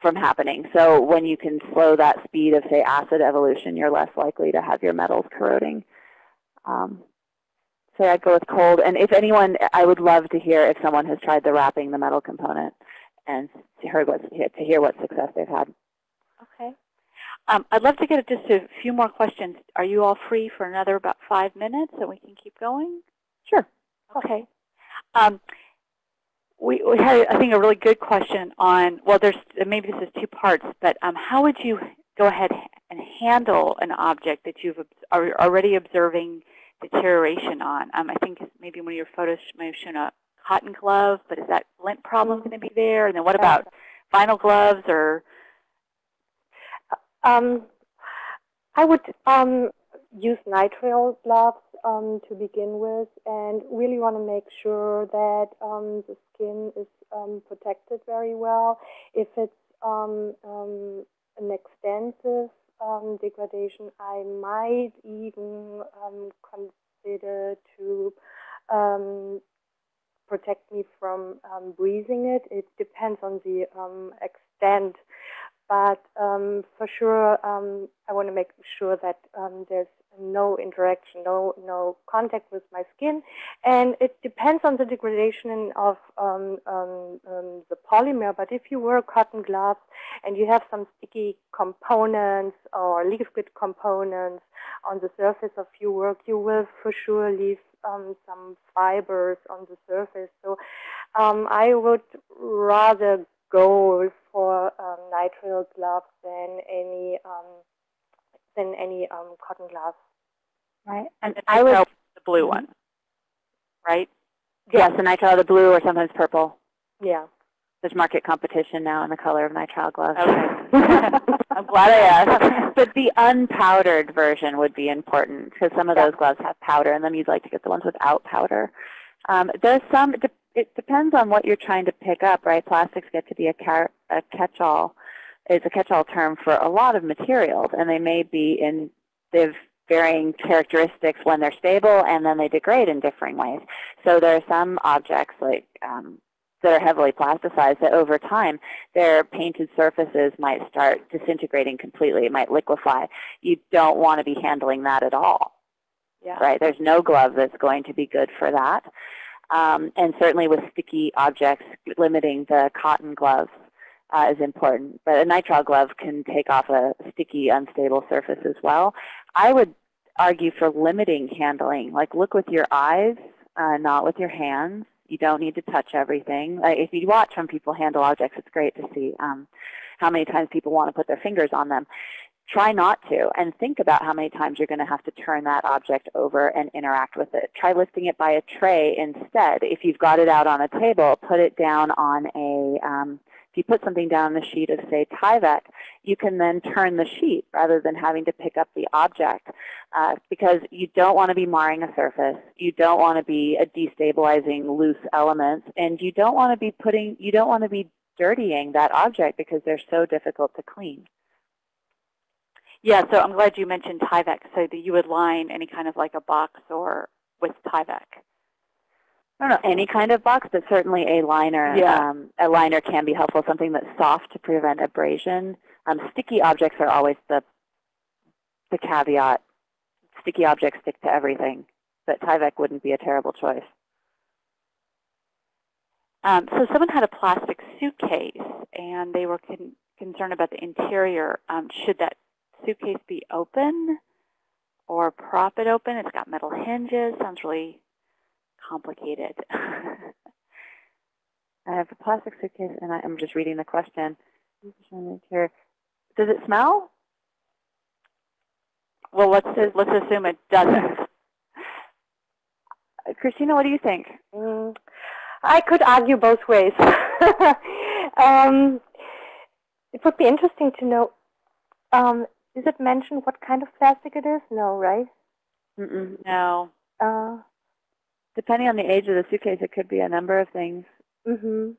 Speaker 1: from happening. So when you can slow that speed of, say, acid evolution, you're less likely to have your metals corroding. Um, so I'd go with cold. And if anyone, I would love to hear if someone has tried the wrapping the metal component and to, heard what, to hear what success they've had.
Speaker 2: okay. Um, I'd love to get just a few more questions. Are you all free for another about five minutes and we can keep going?
Speaker 1: Sure.
Speaker 2: Okay. Um, we, we had, I think, a really good question on, well, there's maybe this is two parts, but um, how would you go ahead and handle an object that you've are already observing deterioration on? Um, I think maybe one of your photos may have shown a cotton glove, but is that lint problem going to be there? And then what about vinyl gloves or?
Speaker 3: Um, I would um, use nitrile gloves um, to begin with and really want to make sure that um, the skin is um, protected very well. If it's um, um, an extensive degradation, I might even consider to protect me from breathing it. It depends on the extent but um, for sure, um, I want to make sure that um, there's no interaction, no no contact with my skin, and it depends on the degradation of um, um, um, the polymer. But if you wear cotton gloves and you have some sticky components or liquid components on the surface of your work, you will for sure leave some fibers on the surface. So I would rather go for um, nitrile gloves than any um, than any um, cotton gloves.
Speaker 2: Right, and I would the blue one, right?
Speaker 1: Yes, the nitrile, the blue, or sometimes purple.
Speaker 3: Yeah.
Speaker 1: There's market competition now in the color of nitrile gloves.
Speaker 2: Okay. (laughs) I'm glad I asked.
Speaker 1: but the unpowdered version would be important because some of
Speaker 3: yeah.
Speaker 1: those gloves have powder, and then you'd like to get the ones without powder. Um, there's some, it depends on what you're trying to pick up, right? Plastics get to be a, a catch-all. It's a catch-all term for a lot of materials, and they may be in they have varying characteristics when they're stable, and then they degrade in differing ways. So there are some objects like um, that are heavily plasticized that over time their painted surfaces might start disintegrating completely. It might liquefy. You don't want to be handling that at all.
Speaker 3: Yeah.
Speaker 1: Right? There's no glove that's going to be good for that. Um, and certainly with sticky objects, limiting the cotton gloves uh, is important. But a nitrile glove can take off a sticky, unstable surface as well. I would argue for limiting handling. Like look with your eyes, uh, not with your hands. You don't need to touch everything. Like if you watch when people handle objects, it's great to see um, how many times people want to put their fingers on them try not to and think about how many times you're going to have to turn that object over and interact with it. Try lifting it by a tray instead. If you've got it out on a table, put it down on a, um, you put something down on a sheet of, say, Tyvek, you can then turn the sheet rather than having to pick up the object uh, because you don't want to be marring a surface. You don't want to be a destabilizing loose elements. And you don't want to be putting, you don't want to be dirtying that object because they're so difficult to clean.
Speaker 2: Yeah, so I'm glad you mentioned Tyvek, so that you would line any kind of like a box or with Tyvek.
Speaker 1: I don't know, any kind of box, but certainly a liner.
Speaker 2: Yeah.
Speaker 1: Um, a liner can be helpful, something that's soft to prevent abrasion. Um, sticky objects are always the, the caveat. Sticky objects stick to everything, but Tyvek wouldn't be a terrible choice.
Speaker 2: Um, so someone had a plastic suitcase, and they were con concerned about the interior. Um, should that suitcase be open or prop it open? It's got metal hinges. Sounds really complicated. (laughs)
Speaker 1: I have a plastic suitcase, and I, am just reading the question. Does it smell?
Speaker 2: Well, let's let's assume it doesn't. (laughs)
Speaker 1: Christina, what do you think?
Speaker 3: Mm, I could argue both ways. (laughs) um, it would be interesting to know um, is it mentioned what kind of plastic it is? No, right?
Speaker 1: Mm -mm,
Speaker 2: no.
Speaker 3: Uh,
Speaker 1: Depending on the age of the suitcase, it could be a number of things.
Speaker 3: Mm-hmm.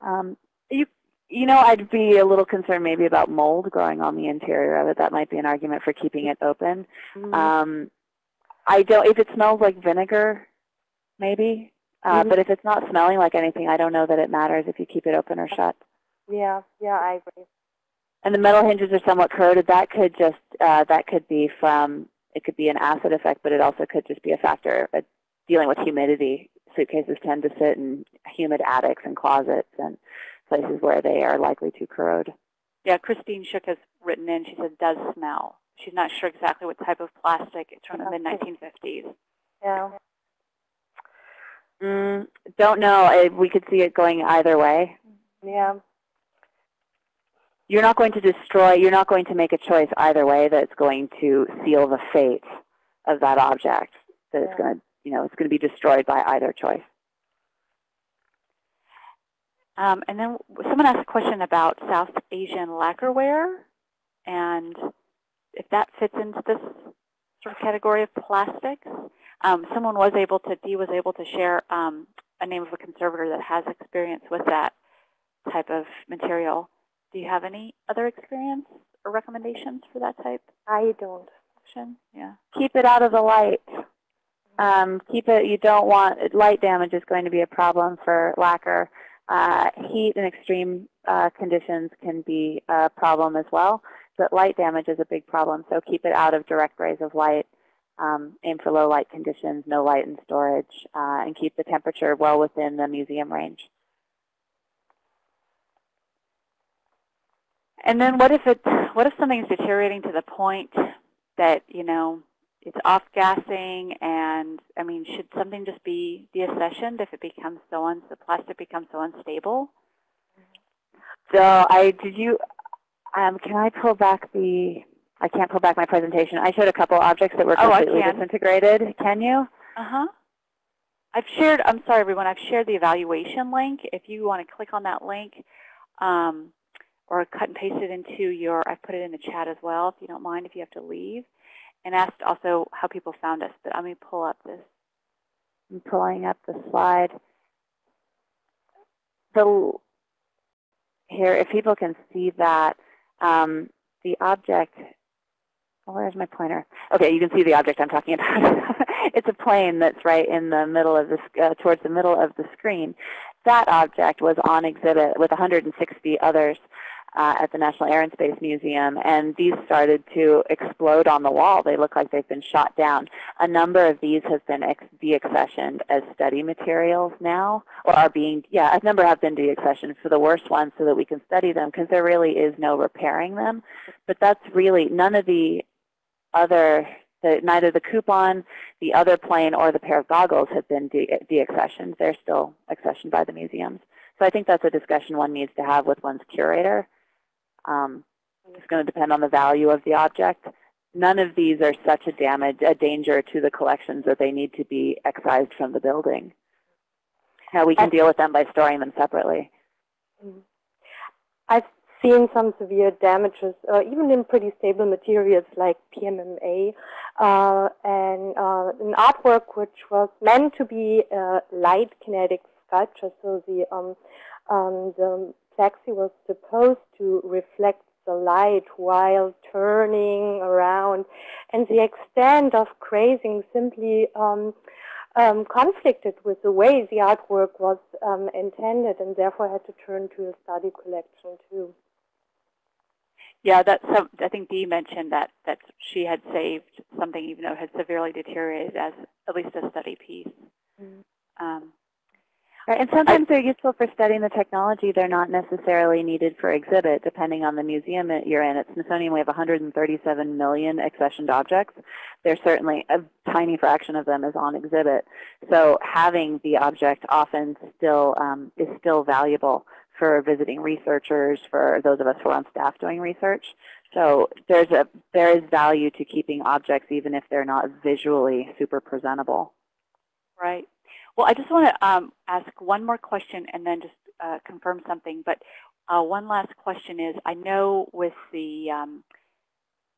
Speaker 1: Um, you, you know, I'd be a little concerned maybe about mold growing on the interior of it. That might be an argument for keeping it open.
Speaker 3: Mm -hmm.
Speaker 1: um, I don't. If it smells like vinegar, maybe. Uh, mm -hmm. But if it's not smelling like anything, I don't know that it matters if you keep it open or shut.
Speaker 3: Yeah, yeah, I agree
Speaker 1: and the metal hinges are somewhat corroded, that could just uh, that could be from it could be an acid effect, but it also could just be a factor of dealing with humidity. Suitcases tend to sit in humid attics and closets and places where they are likely to corrode.
Speaker 2: Yeah, Christine Shook has written in. She said does smell. She's not sure exactly what type of plastic. It's from the mid 1950s.
Speaker 3: Yeah.
Speaker 1: Mm, don't know. We could see it going either way.
Speaker 3: Yeah
Speaker 1: you're not going to destroy, you're not going to make a choice either way that's going to seal the fate of that object. That it's going to, you know, it's going to be destroyed by either choice.
Speaker 2: Um, and then someone asked a question about South Asian lacquerware and if that fits into this sort of category of plastics. Um, someone was able to, Dee was able to share um, a name of a conservator that has experience with that type of material. Do you have any other experience or recommendations for that type
Speaker 3: I don't.
Speaker 2: Yeah.
Speaker 1: Keep it out of the light. Um, keep it, you don't want, light damage is going to be a problem for lacquer. Uh, heat and extreme uh, conditions can be a problem as well, but light damage is a big problem, so keep it out of direct rays of light. Um, aim for low light conditions, no light in storage, uh, and keep the temperature well within the museum range.
Speaker 2: And then what if it, what if something's deteriorating to the point that, you know, it's off gassing and, I mean, should something just be deaccessioned if it becomes so, un, the plastic becomes so unstable?
Speaker 1: So I, did you, um, can I pull back the, I can't pull back my presentation. I showed a couple objects that were
Speaker 2: Oh,
Speaker 1: completely
Speaker 2: can.
Speaker 1: disintegrated. Can you?
Speaker 2: Uh-huh. I've shared, I'm sorry everyone, I've shared the evaluation link. If you want to click on that link um, or cut and paste it into your, I've put it in the chat as well, if you don't mind, if you have to leave. And asked also how people found us, but let me pull up this.
Speaker 1: I'm pulling up the slide. The, here, if people can see that, um, the object, oh, where's my pointer? Okay, you can see the object I'm talking (laughs) about. it's a plane that's right in the middle of the, uh, towards the middle of the screen. That object was on exhibit with 160 others uh, at the National Air and Space Museum, and these started to explode on the wall. They look like they've been shot down. A number of these have been ex deaccessioned as study materials now, or are being, yeah, a number have been deaccessioned for the worst ones so that we can study them because there really is no repairing them. But that's really, none of the other, the, neither the coupon, the other plane, or the pair of goggles have been de deaccessioned. They're still accessioned by the museums. So I think that's a discussion one needs to have with one's curator. Um, it's going to depend on the value of the object. None of these are such a damage, a danger to the collections that they need to be excised from the building. Now we can deal with them by storing them separately.
Speaker 3: Mm. I've seen some severe damages, uh, even in pretty stable materials like PMMA, uh, and uh, an artwork which was meant to be a light kinetic sculpture. So the um, um, the plexi was supposed to reflect the light while turning around, and the extent of grazing simply um, um, conflicted with the way the artwork was um, intended, and therefore had to turn to a study collection too.
Speaker 2: Yeah, that's some, I think Dee mentioned that, that she had saved something even though it had severely deteriorated as at least a study piece.
Speaker 3: Mm.
Speaker 2: Um,
Speaker 1: Right, and sometimes they're useful for studying the technology. They're not necessarily needed for exhibit, depending on the museum that you're in. At Smithsonian, we have 137 million accessioned objects. There's certainly a tiny fraction of them is on exhibit. So having the object often still um, is still valuable for visiting researchers, for those of us who are on staff doing research. So there's a there is value to keeping objects even if they're not visually super presentable.
Speaker 2: right. Well, I just want to um, ask one more question and then just uh, confirm something. But uh, one last question is, I know with the um,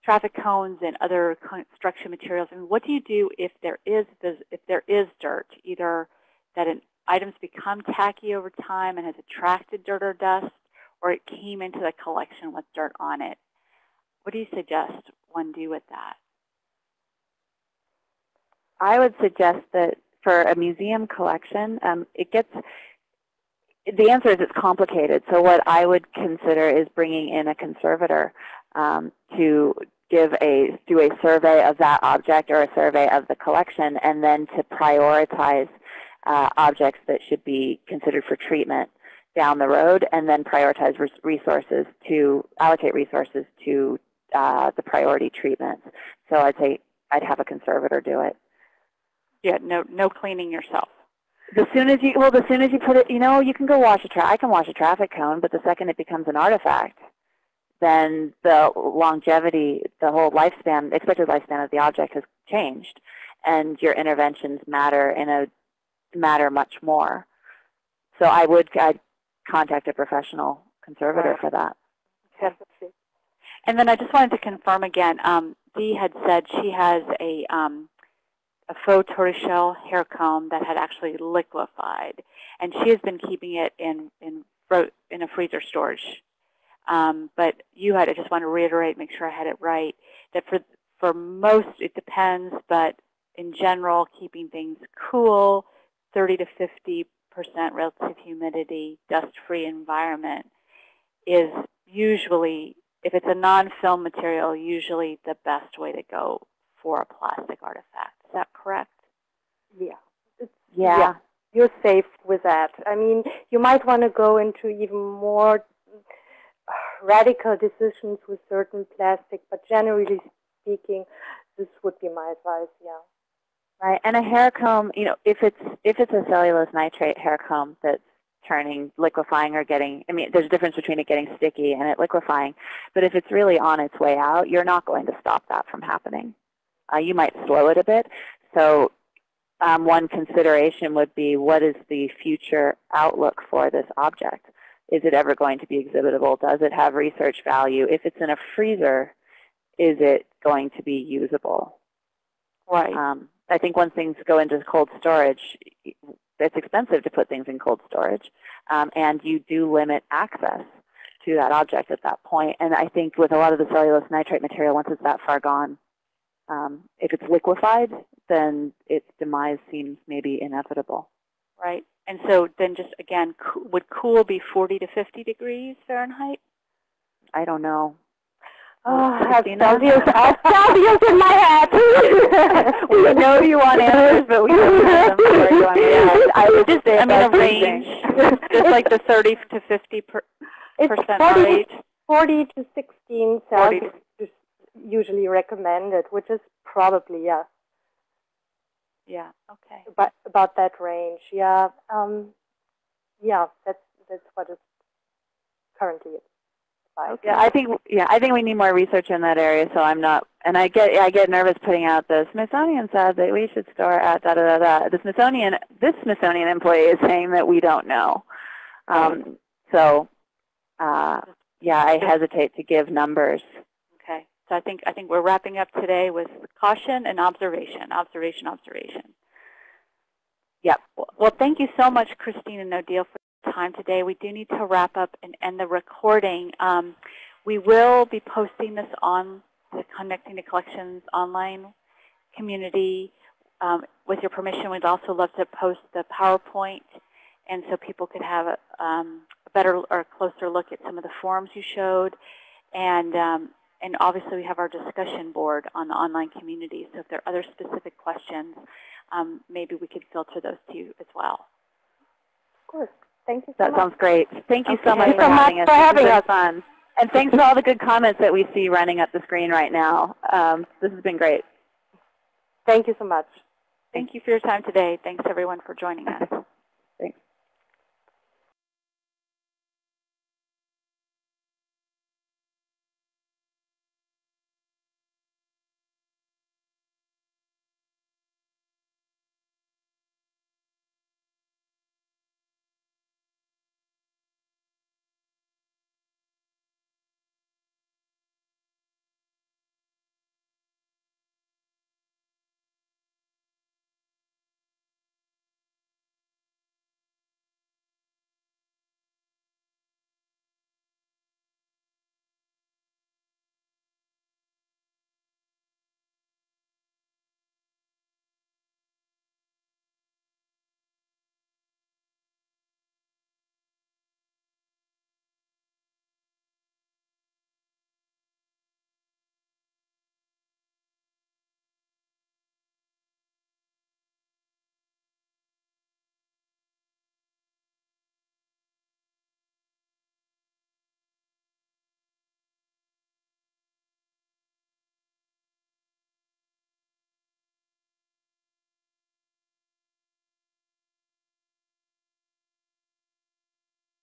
Speaker 2: traffic cones and other construction materials, I mean, what do you do if there is if there is dirt, either that an items become tacky over time and has attracted dirt or dust, or it came into the collection with dirt on it? What do you suggest one do with that?
Speaker 1: I would suggest that for a museum collection, um, it gets, the answer is it's complicated. So what I would consider is bringing in a conservator um, to give a, do a survey of that object or a survey of the collection, and then to prioritize uh, objects that should be considered for treatment down the road, and then prioritize res resources to, allocate resources to uh, the priority treatments. So I'd say I'd have a conservator do it.
Speaker 2: Yeah, no, no cleaning yourself.
Speaker 1: The soon as you, well, the soon as you put it, you know, you can go wash a tra I can wash a traffic cone, but the second it becomes an artifact, then the longevity, the whole lifespan, expected lifespan of the object has changed, and your interventions matter in a matter much more. So I would I'd contact a professional conservator
Speaker 3: Right.
Speaker 1: for that.
Speaker 3: Definitely.
Speaker 2: And then I just wanted to confirm again, um, Dee had said she has a, um, a faux tortoiseshell hair comb that had actually liquefied. And she has been keeping it in, in, in a freezer storage. Um, but you had, I just want to reiterate, make sure I had it right, that for, for most, it depends, but in general, keeping things cool, 30 to 50 percent relative humidity, dust-free environment is usually, if it's a non-film material, usually the best way to go for a plastic artifact. Is that correct?
Speaker 3: Yeah. It's,
Speaker 1: Yeah.
Speaker 3: yeah. You're safe with that. I mean, you might want to go into even more radical decisions with certain plastic, but generally speaking, this would be my advice, yeah.
Speaker 1: Right, and a hair comb, you know, if it's if it's a cellulose nitrate hair comb that's turning, liquefying or getting, I mean, there's a difference between it getting sticky and it liquefying. But if it's really on its way out, you're not going to stop that from happening. Uh, you might slow it a bit. So um, one consideration would be what is the future outlook for this object? Is it ever going to be exhibitable? Does it have research value? If it's in a freezer, is it going to be usable?
Speaker 2: Right.
Speaker 1: Um, I think once things go into cold storage, it's expensive to put things in cold storage, um, and you do limit access to that object at that point. And I think with a lot of the cellulose nitrate material, once it's that far gone, um, if it's liquefied, then its demise seems maybe inevitable.
Speaker 2: Right. And so then just again, co would cool be 40 to 50 degrees Fahrenheit?
Speaker 1: I don't know.
Speaker 3: Oh, I have
Speaker 1: Christina?
Speaker 3: Celsius, I have Celsius in my head. (laughs)
Speaker 1: we know you want answers, but we don't have them for you on the. (laughs) I would just say
Speaker 2: I mean, a range, just like the (laughs) 30 to 50 per,
Speaker 3: it's
Speaker 2: percent
Speaker 3: 40,
Speaker 2: rate.
Speaker 3: 40 to 16
Speaker 2: 40
Speaker 3: Celsius is usually recommended, which is probably, yeah,
Speaker 2: Yeah. Okay.
Speaker 3: about, about that range. Yeah, um, yeah, that's, that's what it's currently like.
Speaker 1: Yeah, I think yeah, I think we need more research in that area. So I'm not, and I get I get nervous putting out the Smithsonian said that we should store at da da da da. The Smithsonian, this Smithsonian employee is saying that we don't know. Um, so uh, yeah, I hesitate to give numbers.
Speaker 2: So I think I think we're wrapping up today with caution and observation, observation, observation.
Speaker 1: Yep.
Speaker 2: Well, well, thank you so much, Christine and Odile, for your time today. We do need to wrap up and end the recording. Um, we will be posting this on the Connecting to Collections online community. Um, with your permission, we'd also love to post the PowerPoint, and so people could have a, um, a better or closer look at some of the forms you showed. And um, and obviously we have our discussion board on the online community. So if there are other specific questions, um, maybe we could filter those to you as well.
Speaker 3: Of course. Thank you so
Speaker 1: That
Speaker 3: much.
Speaker 1: sounds great. Thank you so much
Speaker 2: Thank
Speaker 1: for
Speaker 3: so
Speaker 1: having
Speaker 3: much
Speaker 1: us.
Speaker 3: for having us.
Speaker 1: fun. (laughs) And thanks for all the good comments that we see running up the screen right now. Um, this has been great.
Speaker 3: Thank you so much.
Speaker 2: Thank you for your time today. Thanks everyone for joining us.